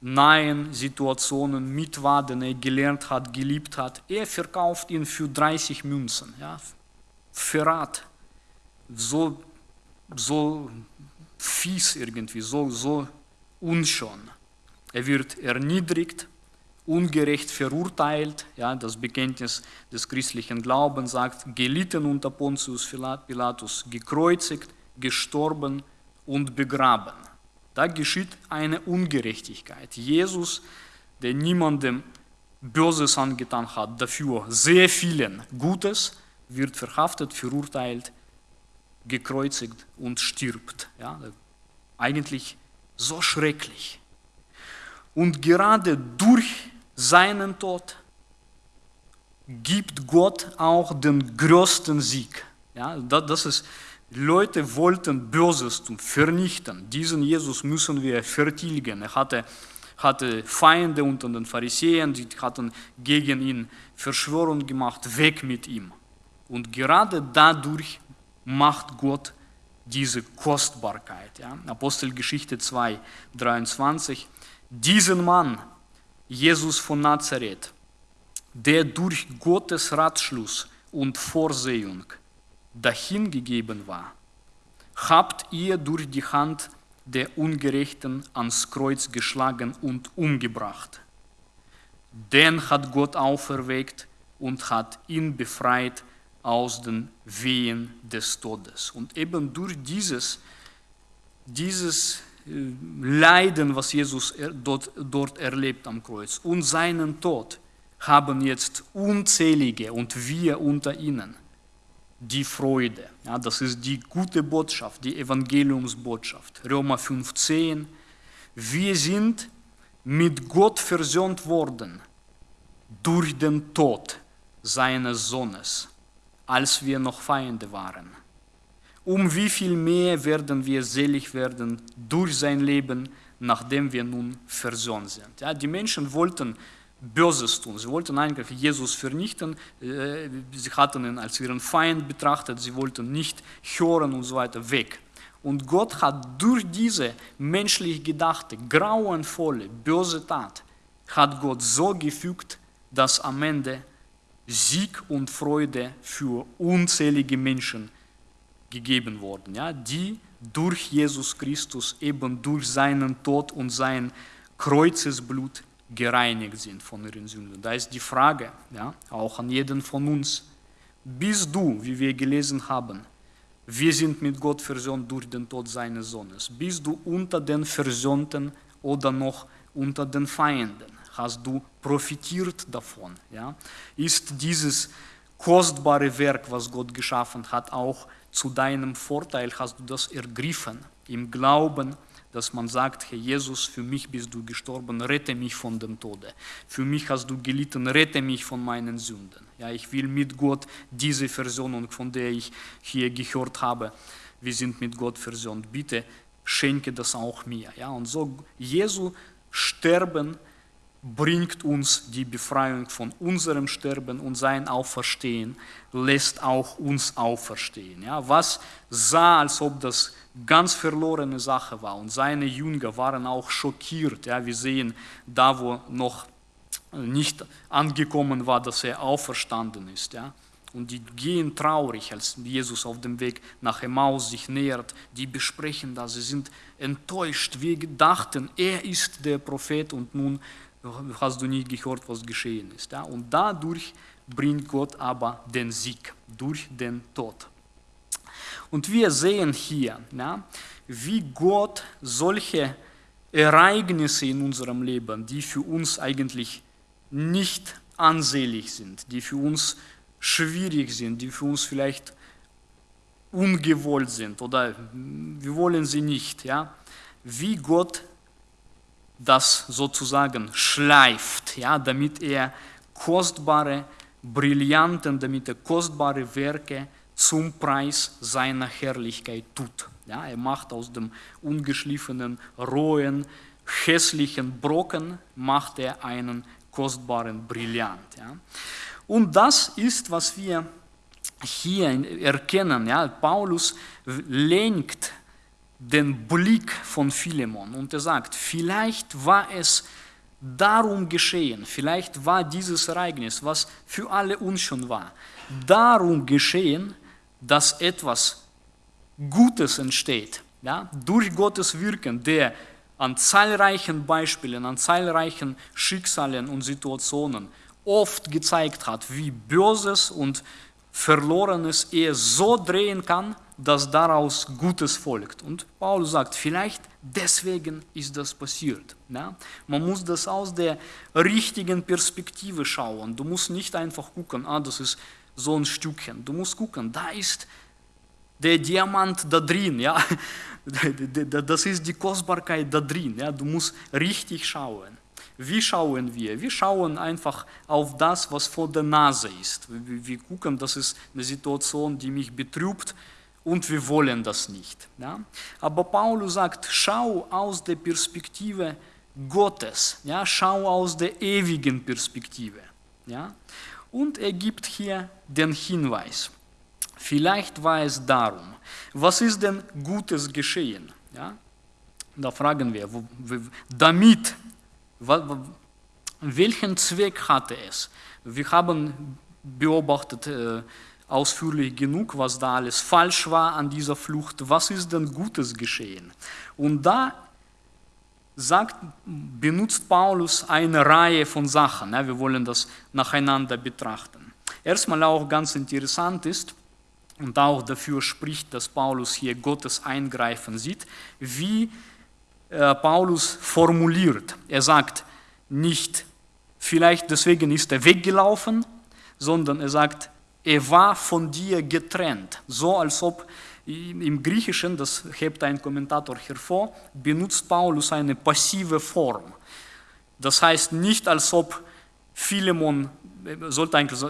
nahen Situationen mit war, den er gelernt hat, geliebt hat. Er verkauft ihn für 30 Münzen. Ja. Verrat. So, so fies irgendwie, so, so unschön. Er wird erniedrigt, ungerecht verurteilt. Ja, das Bekenntnis des christlichen Glaubens sagt, gelitten unter Pontius Pilatus, gekreuzigt, gestorben und begraben. Da geschieht eine Ungerechtigkeit. Jesus, der niemandem Böses angetan hat, dafür sehr vielen Gutes, wird verhaftet, verurteilt, gekreuzigt und stirbt. Ja, eigentlich so schrecklich. Und gerade durch seinen Tod gibt Gott auch den größten Sieg. Ja, das ist, Leute wollten Böses tun, vernichten. Diesen Jesus müssen wir vertilgen. Er hatte, hatte Feinde unter den Pharisäern, die hatten gegen ihn Verschwörung gemacht, weg mit ihm. Und gerade dadurch macht Gott diese Kostbarkeit. Ja? Apostelgeschichte 2, 23. Diesen Mann, Jesus von Nazareth, der durch Gottes Ratschluss und Vorsehung dahingegeben war, habt ihr durch die Hand der Ungerechten ans Kreuz geschlagen und umgebracht. Den hat Gott auferweckt und hat ihn befreit aus den Wehen des Todes. Und eben durch dieses, dieses Leiden, was Jesus dort, dort erlebt am Kreuz und seinen Tod, haben jetzt unzählige und wir unter ihnen die Freude. Ja, das ist die gute Botschaft, die Evangeliumsbotschaft. Römer 15. Wir sind mit Gott versöhnt worden durch den Tod seines Sohnes als wir noch Feinde waren. Um wie viel mehr werden wir selig werden durch sein Leben, nachdem wir nun versöhnt sind. Ja, die Menschen wollten Böses tun. Sie wollten eigentlich Jesus vernichten. Äh, sie hatten ihn als ihren Feind betrachtet. Sie wollten nicht hören und so weiter weg. Und Gott hat durch diese menschlich gedachte, grauenvolle, böse Tat, hat Gott so gefügt, dass am Ende Sieg und Freude für unzählige Menschen gegeben worden, ja, die durch Jesus Christus, eben durch seinen Tod und sein Kreuzesblut gereinigt sind von ihren Sünden. Da ist die Frage, ja, auch an jeden von uns, bist du, wie wir gelesen haben, wir sind mit Gott versöhnt durch den Tod seines Sohnes, bist du unter den Versöhnten oder noch unter den Feinden? Hast du profitiert davon? Ja? Ist dieses kostbare Werk, was Gott geschaffen hat, auch zu deinem Vorteil? Hast du das ergriffen im Glauben, dass man sagt, Herr Jesus, für mich bist du gestorben, rette mich von dem Tode. Für mich hast du gelitten, rette mich von meinen Sünden. Ja, ich will mit Gott diese Versöhnung, von der ich hier gehört habe, wir sind mit Gott versöhnt. Bitte schenke das auch mir. Ja, und so Jesu Sterben bringt uns die Befreiung von unserem Sterben und sein Auferstehen lässt auch uns auferstehen. Ja, was sah, als ob das ganz verlorene Sache war und seine Jünger waren auch schockiert. Ja, wir sehen da, wo noch nicht angekommen war, dass er auferstanden ist. Ja. Und die gehen traurig, als Jesus auf dem Weg nach Emmaus sich nähert. Die besprechen das, sie sind enttäuscht. Wir dachten, er ist der Prophet und nun hast du nicht gehört, was geschehen ist. Ja? Und dadurch bringt Gott aber den Sieg, durch den Tod. Und wir sehen hier, ja, wie Gott solche Ereignisse in unserem Leben, die für uns eigentlich nicht ansehlich sind, die für uns schwierig sind, die für uns vielleicht ungewollt sind oder wir wollen sie nicht, ja, wie Gott das sozusagen schleift, ja, damit er kostbare Brillanten, damit er kostbare Werke zum Preis seiner Herrlichkeit tut. Ja, er macht aus dem ungeschliffenen, rohen, hässlichen Brocken macht er einen kostbaren Brillant. Ja. Und das ist, was wir hier erkennen. Ja. Paulus lenkt den Blick von Philemon und er sagt, vielleicht war es darum geschehen, vielleicht war dieses Ereignis, was für alle uns schon war, darum geschehen, dass etwas Gutes entsteht, ja, durch Gottes Wirken, der an zahlreichen Beispielen, an zahlreichen Schicksalen und Situationen oft gezeigt hat, wie Böses und Verlorenes er so drehen kann, dass daraus Gutes folgt. Und Paulus sagt, vielleicht deswegen ist das passiert. Ja? Man muss das aus der richtigen Perspektive schauen. Du musst nicht einfach gucken, ah, das ist so ein Stückchen. Du musst gucken, da ist der Diamant da drin. Ja? <laughs> Das ist die Kostbarkeit da drin. Ja? Du musst richtig schauen. Wie schauen wir? Wir schauen einfach auf das, was vor der Nase ist. Wir gucken, das ist eine Situation, die mich betrübt und wir wollen das nicht. Ja? Aber Paulus sagt, schau aus der Perspektive Gottes. Ja, schau aus der ewigen Perspektive. Ja. Und er gibt hier den Hinweis. Vielleicht war es darum, was ist denn Gutes geschehen? Ja? Da fragen wir, damit, welchen Zweck hatte es? Wir haben beobachtet äh, ausführlich genug, was da alles falsch war an dieser Flucht. Was ist denn Gutes geschehen? Und da sagt, benutzt Paulus eine Reihe von Sachen. Ja, wir wollen das nacheinander betrachten. Erstmal auch ganz interessant ist, und auch dafür spricht, dass Paulus hier Gottes Eingreifen sieht, wie äh, Paulus formuliert. Er sagt nicht, vielleicht deswegen ist er weggelaufen, sondern er sagt, er war von dir getrennt. So als ob im Griechischen, das hebt ein Kommentator hervor, benutzt Paulus eine passive Form. Das heißt nicht, als ob Philemon sollte eigentlich,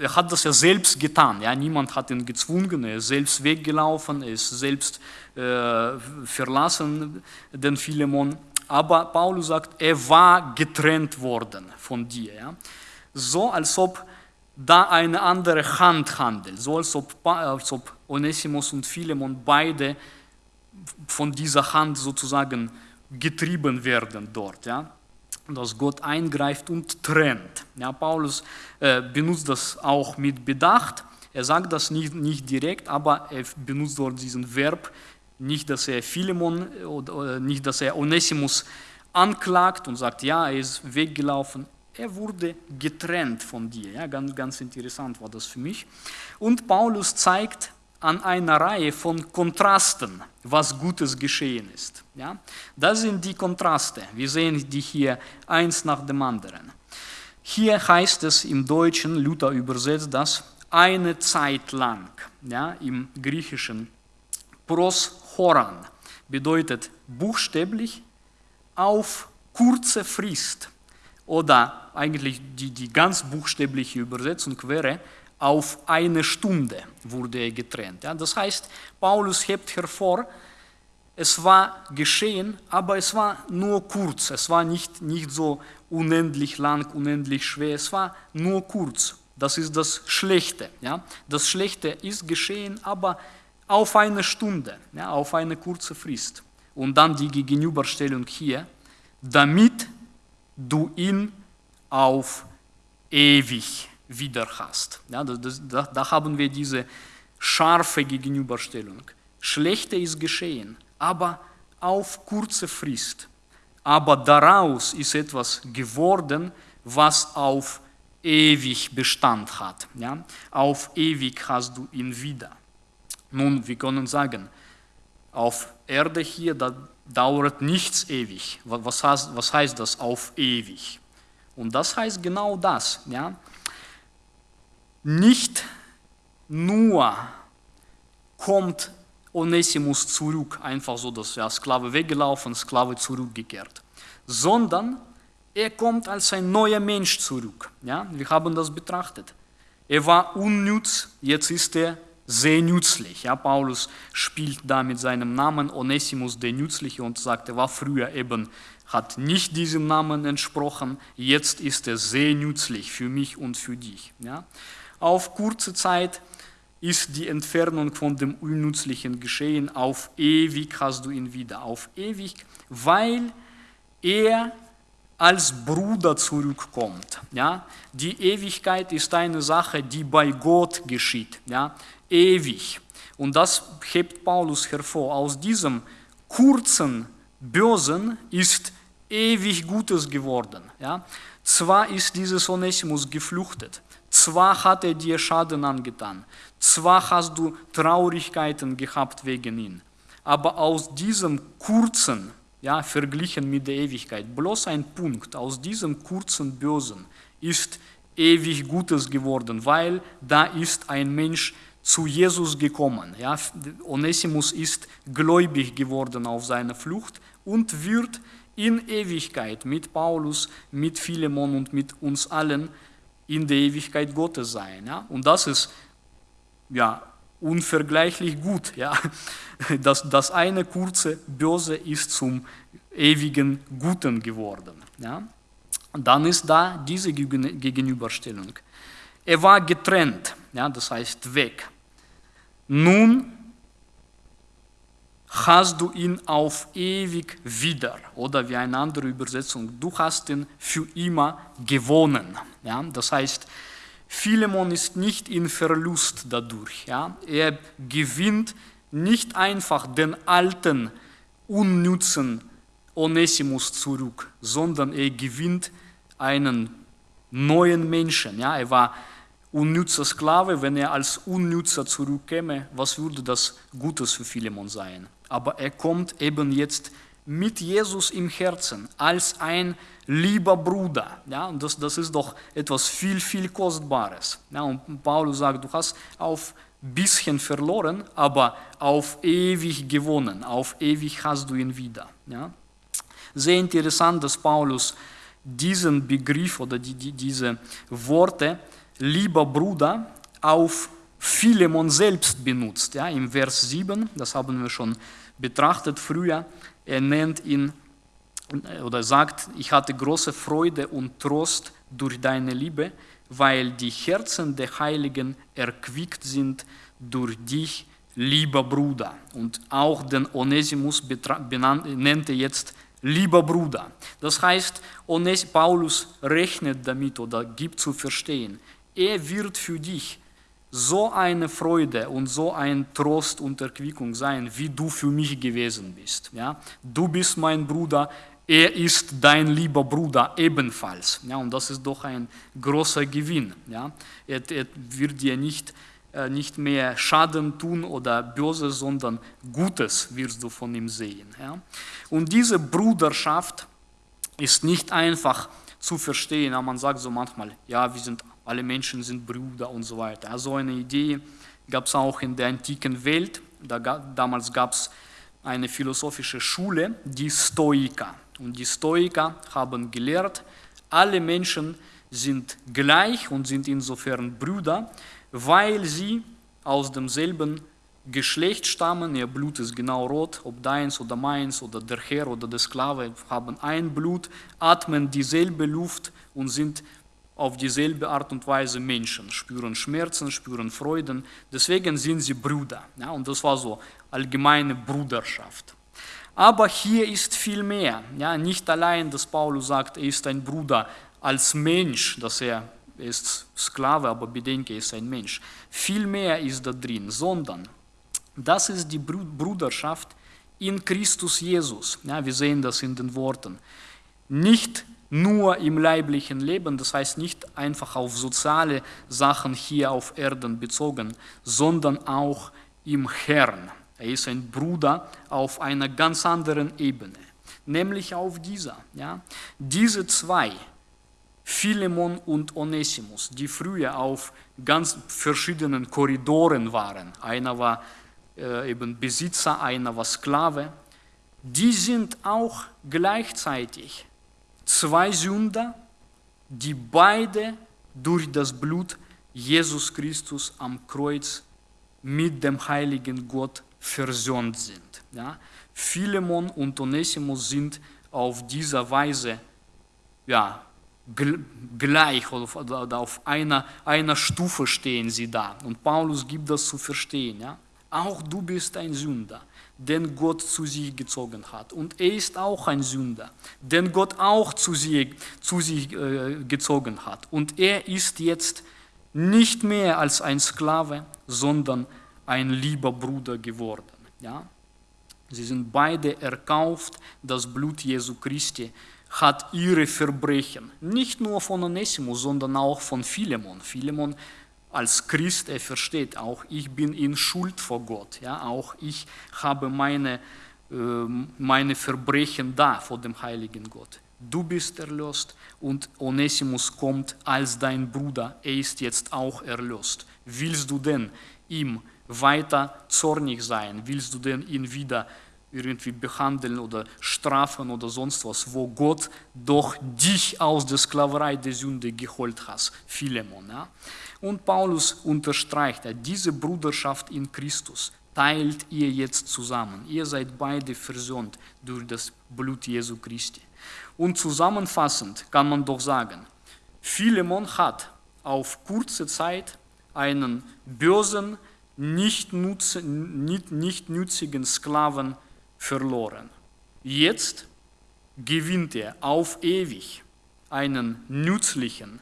er hat das ja selbst getan, ja, niemand hat ihn gezwungen, er ist selbst weggelaufen, er ist selbst äh, verlassen, den Philemon, aber Paulus sagt, er war getrennt worden von dir, ja. so als ob da eine andere Hand handelt, so als ob, als ob Onesimus und Philemon beide von dieser Hand sozusagen getrieben werden dort, ja dass Gott eingreift und trennt. Ja, Paulus äh, benutzt das auch mit Bedacht. Er sagt das nicht, nicht direkt, aber er benutzt dort diesen Verb, nicht, dass er Philemon oder nicht, dass er Onesimus anklagt und sagt, ja, er ist weggelaufen. Er wurde getrennt von dir. Ja, ganz, ganz interessant war das für mich. Und Paulus zeigt an einer Reihe von Kontrasten, was Gutes geschehen ist. Ja? Das sind die Kontraste. Wir sehen die hier eins nach dem anderen. Hier heißt es im Deutschen, Luther übersetzt das, eine Zeit lang. Ja? Im Griechischen pros horan bedeutet buchstäblich auf kurze Frist. Oder eigentlich die, die ganz buchstäbliche Übersetzung wäre auf eine Stunde wurde er getrennt. Ja, das heißt, Paulus hebt hervor, es war geschehen, aber es war nur kurz, es war nicht, nicht so unendlich lang, unendlich schwer, es war nur kurz. Das ist das Schlechte. Ja? Das Schlechte ist geschehen, aber auf eine Stunde, ja, auf eine kurze Frist. Und dann die Gegenüberstellung hier, damit du ihn auf ewig wieder hast. Ja, das, das, da haben wir diese scharfe Gegenüberstellung. Schlechte ist geschehen, aber auf kurze Frist. Aber daraus ist etwas geworden, was auf ewig Bestand hat. Ja? Auf ewig hast du ihn wieder. Nun, wir können sagen, auf Erde hier, da dauert nichts ewig. Was heißt, was heißt das auf ewig? Und das heißt genau das. Ja? Nicht nur kommt Onesimus zurück, einfach so, dass ja, Sklave weggelaufen, Sklave zurückgekehrt, sondern er kommt als ein neuer Mensch zurück. Ja? Wir haben das betrachtet. Er war unnütz, jetzt ist er sehr nützlich. Ja? Paulus spielt da mit seinem Namen Onesimus der Nützliche und sagt, er war früher eben, hat nicht diesem Namen entsprochen, jetzt ist er sehr nützlich für mich und für dich. Ja? auf kurze Zeit ist die Entfernung von dem unnützlichen Geschehen, auf ewig hast du ihn wieder, auf ewig, weil er als Bruder zurückkommt. Ja? Die Ewigkeit ist eine Sache, die bei Gott geschieht, ja? ewig. Und das hebt Paulus hervor. Aus diesem kurzen Bösen ist ewig Gutes geworden. Ja? Zwar ist dieses Onesimus geflüchtet, zwar hat er dir Schaden angetan, zwar hast du Traurigkeiten gehabt wegen ihn, aber aus diesem kurzen, ja, verglichen mit der Ewigkeit, bloß ein Punkt, aus diesem kurzen Bösen ist ewig Gutes geworden, weil da ist ein Mensch zu Jesus gekommen. Ja, Onesimus ist gläubig geworden auf seiner Flucht und wird in Ewigkeit mit Paulus, mit Philemon und mit uns allen in der Ewigkeit Gottes sein. Ja? Und das ist ja, unvergleichlich gut. Ja? Das, das eine kurze Böse ist zum ewigen Guten geworden. Ja? Dann ist da diese Gegenüberstellung. Er war getrennt, ja, das heißt weg. Nun hast du ihn auf ewig wieder. Oder wie eine andere Übersetzung, du hast ihn für immer gewonnen. Ja? Das heißt, Philemon ist nicht in Verlust dadurch. Ja? Er gewinnt nicht einfach den alten, unnützen Onesimus zurück, sondern er gewinnt einen neuen Menschen. Ja? Er war unnützer Sklave, wenn er als Unnützer zurückkäme, was würde das Gutes für Philemon sein? Aber er kommt eben jetzt mit Jesus im Herzen als ein lieber Bruder. Ja, und das, das ist doch etwas viel, viel Kostbares. Ja, und Paulus sagt, du hast auf bisschen verloren, aber auf ewig gewonnen, auf ewig hast du ihn wieder. Ja. Sehr interessant, dass Paulus diesen Begriff oder die, die, diese Worte lieber Bruder, auf Philemon selbst benutzt. Ja, Im Vers 7, das haben wir schon betrachtet früher, er nennt ihn oder sagt, ich hatte große Freude und Trost durch deine Liebe, weil die Herzen der Heiligen erquickt sind durch dich, lieber Bruder. Und auch den Onesimus nennt er jetzt lieber Bruder. Das heißt, Paulus rechnet damit oder gibt zu verstehen, er wird für dich so eine Freude und so ein Trost und Erquickung sein, wie du für mich gewesen bist. Ja? Du bist mein Bruder, er ist dein lieber Bruder ebenfalls. Ja? Und das ist doch ein großer Gewinn. Ja? Er, er wird dir nicht, äh, nicht mehr Schaden tun oder Böse, sondern Gutes wirst du von ihm sehen. Ja? Und diese Bruderschaft ist nicht einfach zu verstehen. Man sagt so manchmal, ja, wir sind alle Menschen sind Brüder und so weiter. Also eine Idee gab es auch in der antiken Welt. Da, damals gab es eine philosophische Schule, die Stoiker. Und die Stoiker haben gelehrt, alle Menschen sind gleich und sind insofern Brüder, weil sie aus demselben Geschlecht stammen, ihr Blut ist genau rot, ob deins oder meins oder der Herr oder der Sklave haben ein Blut, atmen dieselbe Luft und sind auf dieselbe Art und Weise Menschen, spüren Schmerzen, spüren Freuden, deswegen sind sie Brüder. Ja, und das war so allgemeine Bruderschaft. Aber hier ist viel mehr. Ja, nicht allein, dass Paulus sagt, er ist ein Bruder als Mensch, dass er, er ist Sklave, aber bedenke, er ist ein Mensch. Viel mehr ist da drin, sondern das ist die Bruderschaft in Christus Jesus. Ja, wir sehen das in den Worten. Nicht nur im leiblichen Leben, das heißt nicht einfach auf soziale Sachen hier auf Erden bezogen, sondern auch im Herrn. Er ist ein Bruder auf einer ganz anderen Ebene, nämlich auf dieser. Ja? Diese zwei, Philemon und Onesimus, die früher auf ganz verschiedenen Korridoren waren, einer war äh, eben Besitzer, einer war Sklave, die sind auch gleichzeitig zwei Sünder, die beide durch das Blut Jesus Christus am Kreuz mit dem heiligen Gott versöhnt sind. Ja? Philemon und Onesimus sind auf dieser Weise ja, gleich oder auf einer, einer Stufe stehen sie da. Und Paulus gibt das zu verstehen. Ja? Auch du bist ein Sünder den Gott zu sich gezogen hat. Und er ist auch ein Sünder, den Gott auch zu sich, zu sich äh, gezogen hat. Und er ist jetzt nicht mehr als ein Sklave, sondern ein lieber Bruder geworden. Ja? Sie sind beide erkauft, das Blut Jesu Christi hat ihre Verbrechen, nicht nur von Onesimus, sondern auch von Philemon. Philemon als Christ, er versteht auch, ich bin in Schuld vor Gott. Ja? Auch ich habe meine, äh, meine Verbrechen da vor dem heiligen Gott. Du bist erlöst und Onesimus kommt als dein Bruder. Er ist jetzt auch erlöst. Willst du denn ihm weiter zornig sein? Willst du denn ihn wieder irgendwie behandeln oder strafen oder sonst was, wo Gott doch dich aus der Sklaverei der Sünde geholt hat, Philemon. Ja? Und Paulus unterstreicht, diese Bruderschaft in Christus, teilt ihr jetzt zusammen. Ihr seid beide versöhnt durch das Blut Jesu Christi. Und zusammenfassend kann man doch sagen, Philemon hat auf kurze Zeit einen bösen, nicht, nutz, nicht, nicht nützigen Sklaven verloren. Jetzt gewinnt er auf ewig einen nützlichen,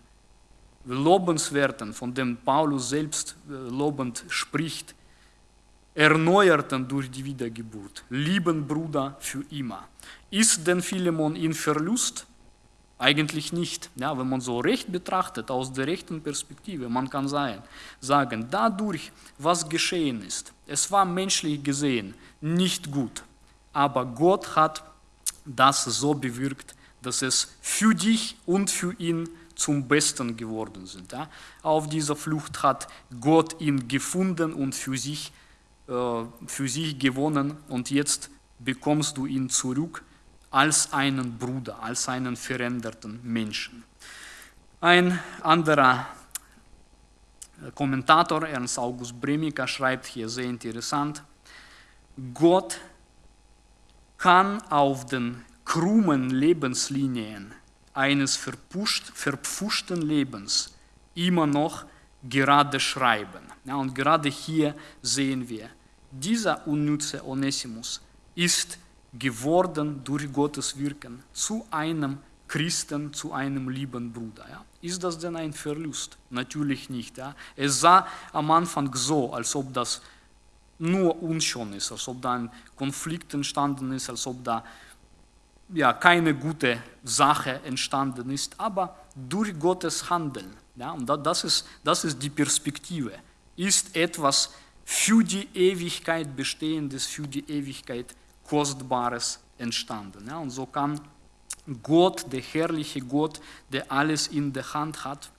lobenswerten, von dem Paulus selbst äh, lobend spricht, erneuerten durch die Wiedergeburt, lieben Bruder für immer. Ist denn Philemon in Verlust? Eigentlich nicht. Ja, wenn man so recht betrachtet, aus der rechten Perspektive, man kann sagen, sagen, dadurch, was geschehen ist, es war menschlich gesehen nicht gut, aber Gott hat das so bewirkt, dass es für dich und für ihn zum Besten geworden sind. Ja. Auf dieser Flucht hat Gott ihn gefunden und für sich, äh, für sich gewonnen und jetzt bekommst du ihn zurück als einen Bruder, als einen veränderten Menschen. Ein anderer Kommentator, Ernst August Bremika, schreibt hier sehr interessant, Gott kann auf den krummen Lebenslinien eines verpfuschten Lebens immer noch gerade schreiben. Ja, und gerade hier sehen wir, dieser unnütze Onesimus ist geworden durch Gottes Wirken zu einem Christen, zu einem lieben Bruder. Ja. Ist das denn ein Verlust? Natürlich nicht. Ja. Es sah am Anfang so, als ob das nur unschön ist, als ob da ein Konflikt entstanden ist, als ob da ja, keine gute Sache entstanden ist, aber durch Gottes Handeln, ja, und das ist, das ist die Perspektive, ist etwas für die Ewigkeit Bestehendes, für die Ewigkeit Kostbares entstanden. Ja, und so kann Gott, der herrliche Gott, der alles in der Hand hat,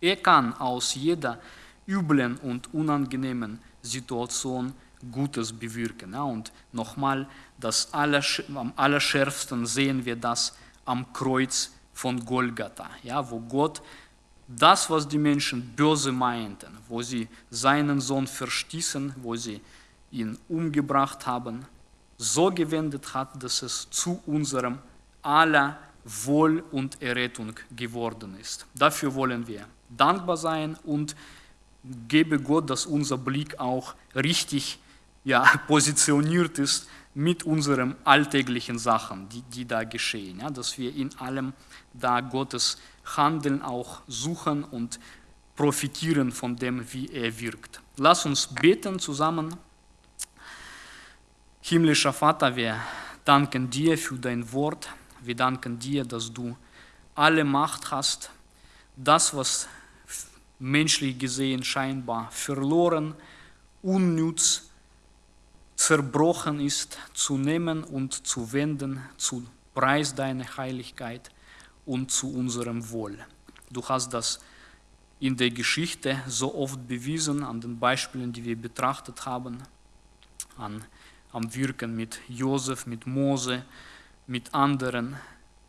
er kann aus jeder üblen und unangenehmen Situation Gutes bewirken. Ja, und nochmal, das allersch am allerschärfsten sehen wir das am Kreuz von Golgatha, ja, wo Gott das, was die Menschen böse meinten, wo sie seinen Sohn verstießen, wo sie ihn umgebracht haben, so gewendet hat, dass es zu unserem aller Wohl und Errettung geworden ist. Dafür wollen wir dankbar sein und gebe Gott, dass unser Blick auch richtig ja, <laughs> positioniert ist mit unseren alltäglichen Sachen, die, die da geschehen. Ja, dass wir in allem da Gottes Handeln auch suchen und profitieren von dem, wie er wirkt. Lass uns beten zusammen. Himmlischer Vater, wir danken dir für dein Wort. Wir danken dir, dass du alle Macht hast. Das, was menschlich gesehen scheinbar verloren, unnütz, zerbrochen ist, zu nehmen und zu wenden zu Preis deiner Heiligkeit und zu unserem Wohl. Du hast das in der Geschichte so oft bewiesen, an den Beispielen, die wir betrachtet haben, an, am Wirken mit Josef, mit Mose, mit anderen,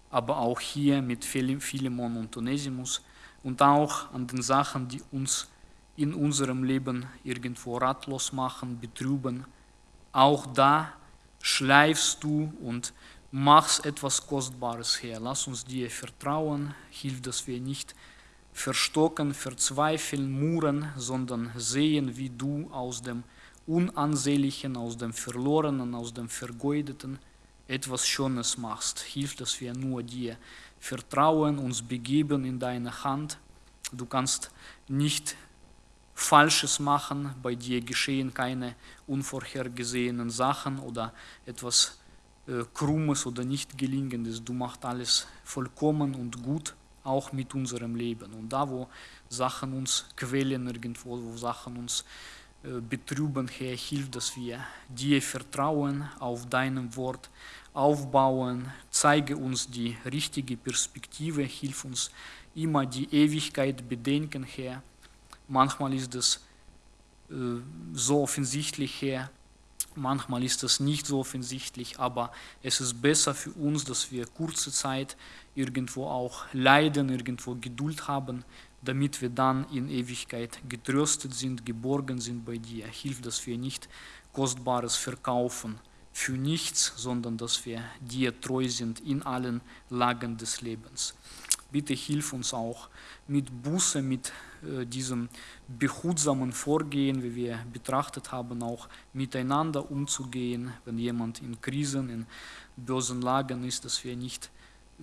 aber auch hier mit Philemon und Onesimus und auch an den Sachen, die uns in unserem Leben irgendwo ratlos machen, betrüben. Auch da schleifst du und machst etwas Kostbares her. Lass uns dir vertrauen, hilf, dass wir nicht verstocken, verzweifeln, murren, sondern sehen, wie du aus dem Unansehnlichen, aus dem Verlorenen, aus dem Vergeudeten etwas Schönes machst. Hilf, dass wir nur dir vertrauen, uns begeben in deine Hand. Du kannst nicht Falsches machen, bei dir geschehen keine unvorhergesehenen Sachen oder etwas äh, Krummes oder nicht gelingendes. Du machst alles vollkommen und gut, auch mit unserem Leben. Und da, wo Sachen uns quälen irgendwo, wo Sachen uns betrüben, Herr, hilf, dass wir dir vertrauen, auf deinem Wort aufbauen, zeige uns die richtige Perspektive, hilf uns immer die Ewigkeit bedenken, Herr Manchmal ist es äh, so offensichtlich her, manchmal ist es nicht so offensichtlich, aber es ist besser für uns, dass wir kurze Zeit irgendwo auch leiden, irgendwo Geduld haben, damit wir dann in Ewigkeit getröstet sind, geborgen sind bei dir. Hilf, dass wir nicht Kostbares verkaufen für nichts, sondern dass wir dir treu sind in allen Lagen des Lebens. Bitte hilf uns auch mit Buße, mit äh, diesem behutsamen Vorgehen, wie wir betrachtet haben, auch miteinander umzugehen, wenn jemand in Krisen, in bösen Lagen ist, dass wir nicht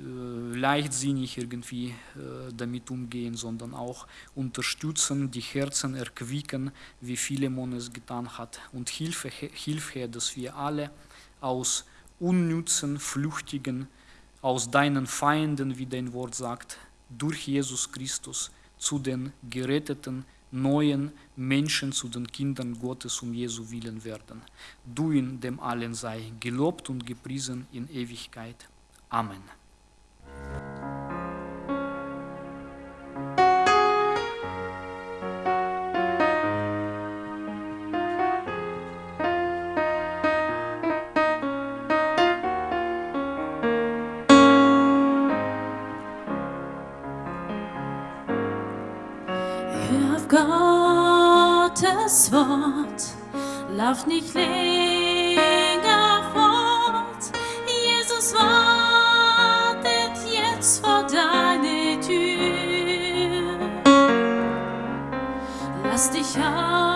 leichtsinnig irgendwie äh, damit umgehen, sondern auch unterstützen, die Herzen erquicken, wie Philemon es getan hat. Und Hilfe, hilf her, dass wir alle aus unnützen, flüchtigen, aus deinen Feinden, wie dein Wort sagt, durch Jesus Christus zu den geretteten, neuen Menschen, zu den Kindern Gottes um Jesu willen werden. Du in dem allen sei gelobt und gepriesen in Ewigkeit. Amen. Hör auf Gottes Wort, lauf nicht länger Lass dich auf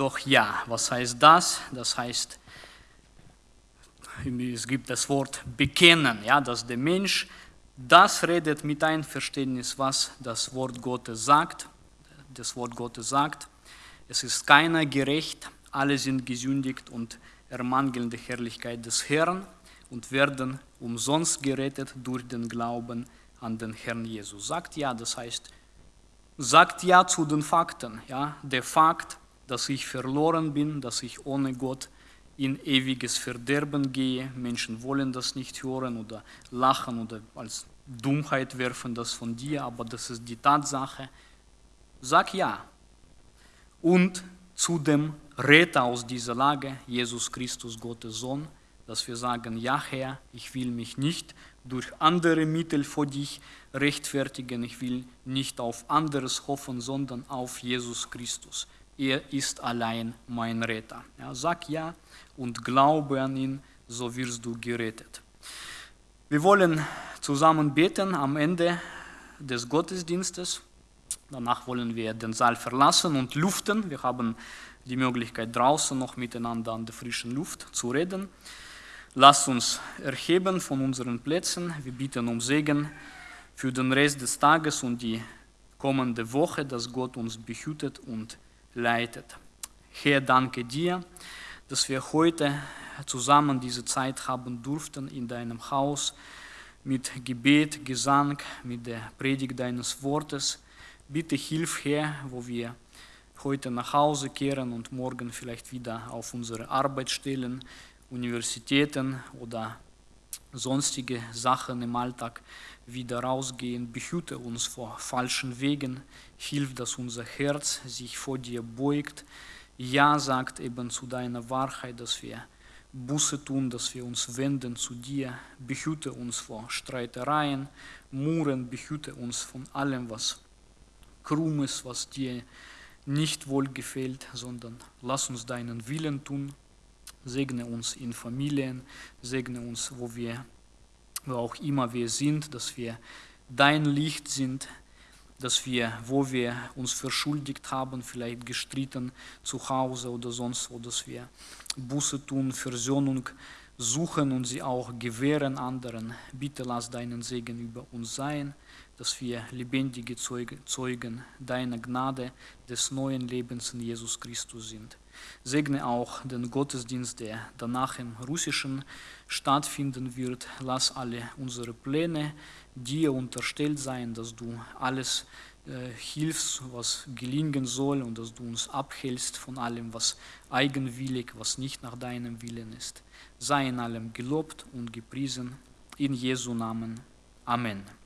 doch ja. Was heißt das? Das heißt, es gibt das Wort bekennen, ja, dass der Mensch das redet mit Einverständnis, was das Wort Gottes sagt. Das Wort Gottes sagt, es ist keiner gerecht, alle sind gesündigt und ermangeln die Herrlichkeit des Herrn und werden umsonst gerettet durch den Glauben an den Herrn Jesus. Sagt ja, das heißt, sagt ja zu den Fakten. Ja? Der Fakt, dass ich verloren bin, dass ich ohne Gott in ewiges Verderben gehe. Menschen wollen das nicht hören oder lachen oder als Dummheit werfen das von dir, aber das ist die Tatsache. Sag ja. Und zu dem Retter aus dieser Lage, Jesus Christus, Gottes Sohn, dass wir sagen, ja Herr, ich will mich nicht durch andere Mittel vor dich rechtfertigen, ich will nicht auf anderes hoffen, sondern auf Jesus Christus. Er ist allein mein Retter. Ja, sag ja und glaube an ihn, so wirst du gerettet. Wir wollen zusammen beten am Ende des Gottesdienstes. Danach wollen wir den Saal verlassen und luften. Wir haben die Möglichkeit, draußen noch miteinander an der frischen Luft zu reden. Lasst uns erheben von unseren Plätzen. Wir bitten um Segen für den Rest des Tages und die kommende Woche, dass Gott uns behütet und leitet. Herr, danke dir, dass wir heute zusammen diese Zeit haben durften in deinem Haus mit Gebet, Gesang, mit der Predigt deines Wortes. Bitte hilf, Herr, wo wir heute nach Hause kehren und morgen vielleicht wieder auf unsere Arbeitsstellen Universitäten oder sonstige Sachen im Alltag wieder rausgehen. Behüte uns vor falschen Wegen. Hilf, dass unser Herz sich vor dir beugt. Ja sagt eben zu deiner Wahrheit, dass wir Buße tun, dass wir uns wenden zu dir. Behüte uns vor Streitereien, Muren, behüte uns von allem, was krumm ist, was dir nicht wohlgefällt, sondern lass uns deinen Willen tun Segne uns in Familien, segne uns, wo wir, wo auch immer wir sind, dass wir dein Licht sind, dass wir, wo wir uns verschuldigt haben, vielleicht gestritten zu Hause oder sonst wo, dass wir Buße tun, Versöhnung suchen und sie auch gewähren anderen. Bitte lass deinen Segen über uns sein, dass wir lebendige Zeugen deiner Gnade des neuen Lebens in Jesus Christus sind. Segne auch den Gottesdienst, der danach im Russischen stattfinden wird. Lass alle unsere Pläne dir unterstellt sein, dass du alles äh, hilfst, was gelingen soll und dass du uns abhältst von allem, was eigenwillig, was nicht nach deinem Willen ist. Sei in allem gelobt und gepriesen. In Jesu Namen. Amen.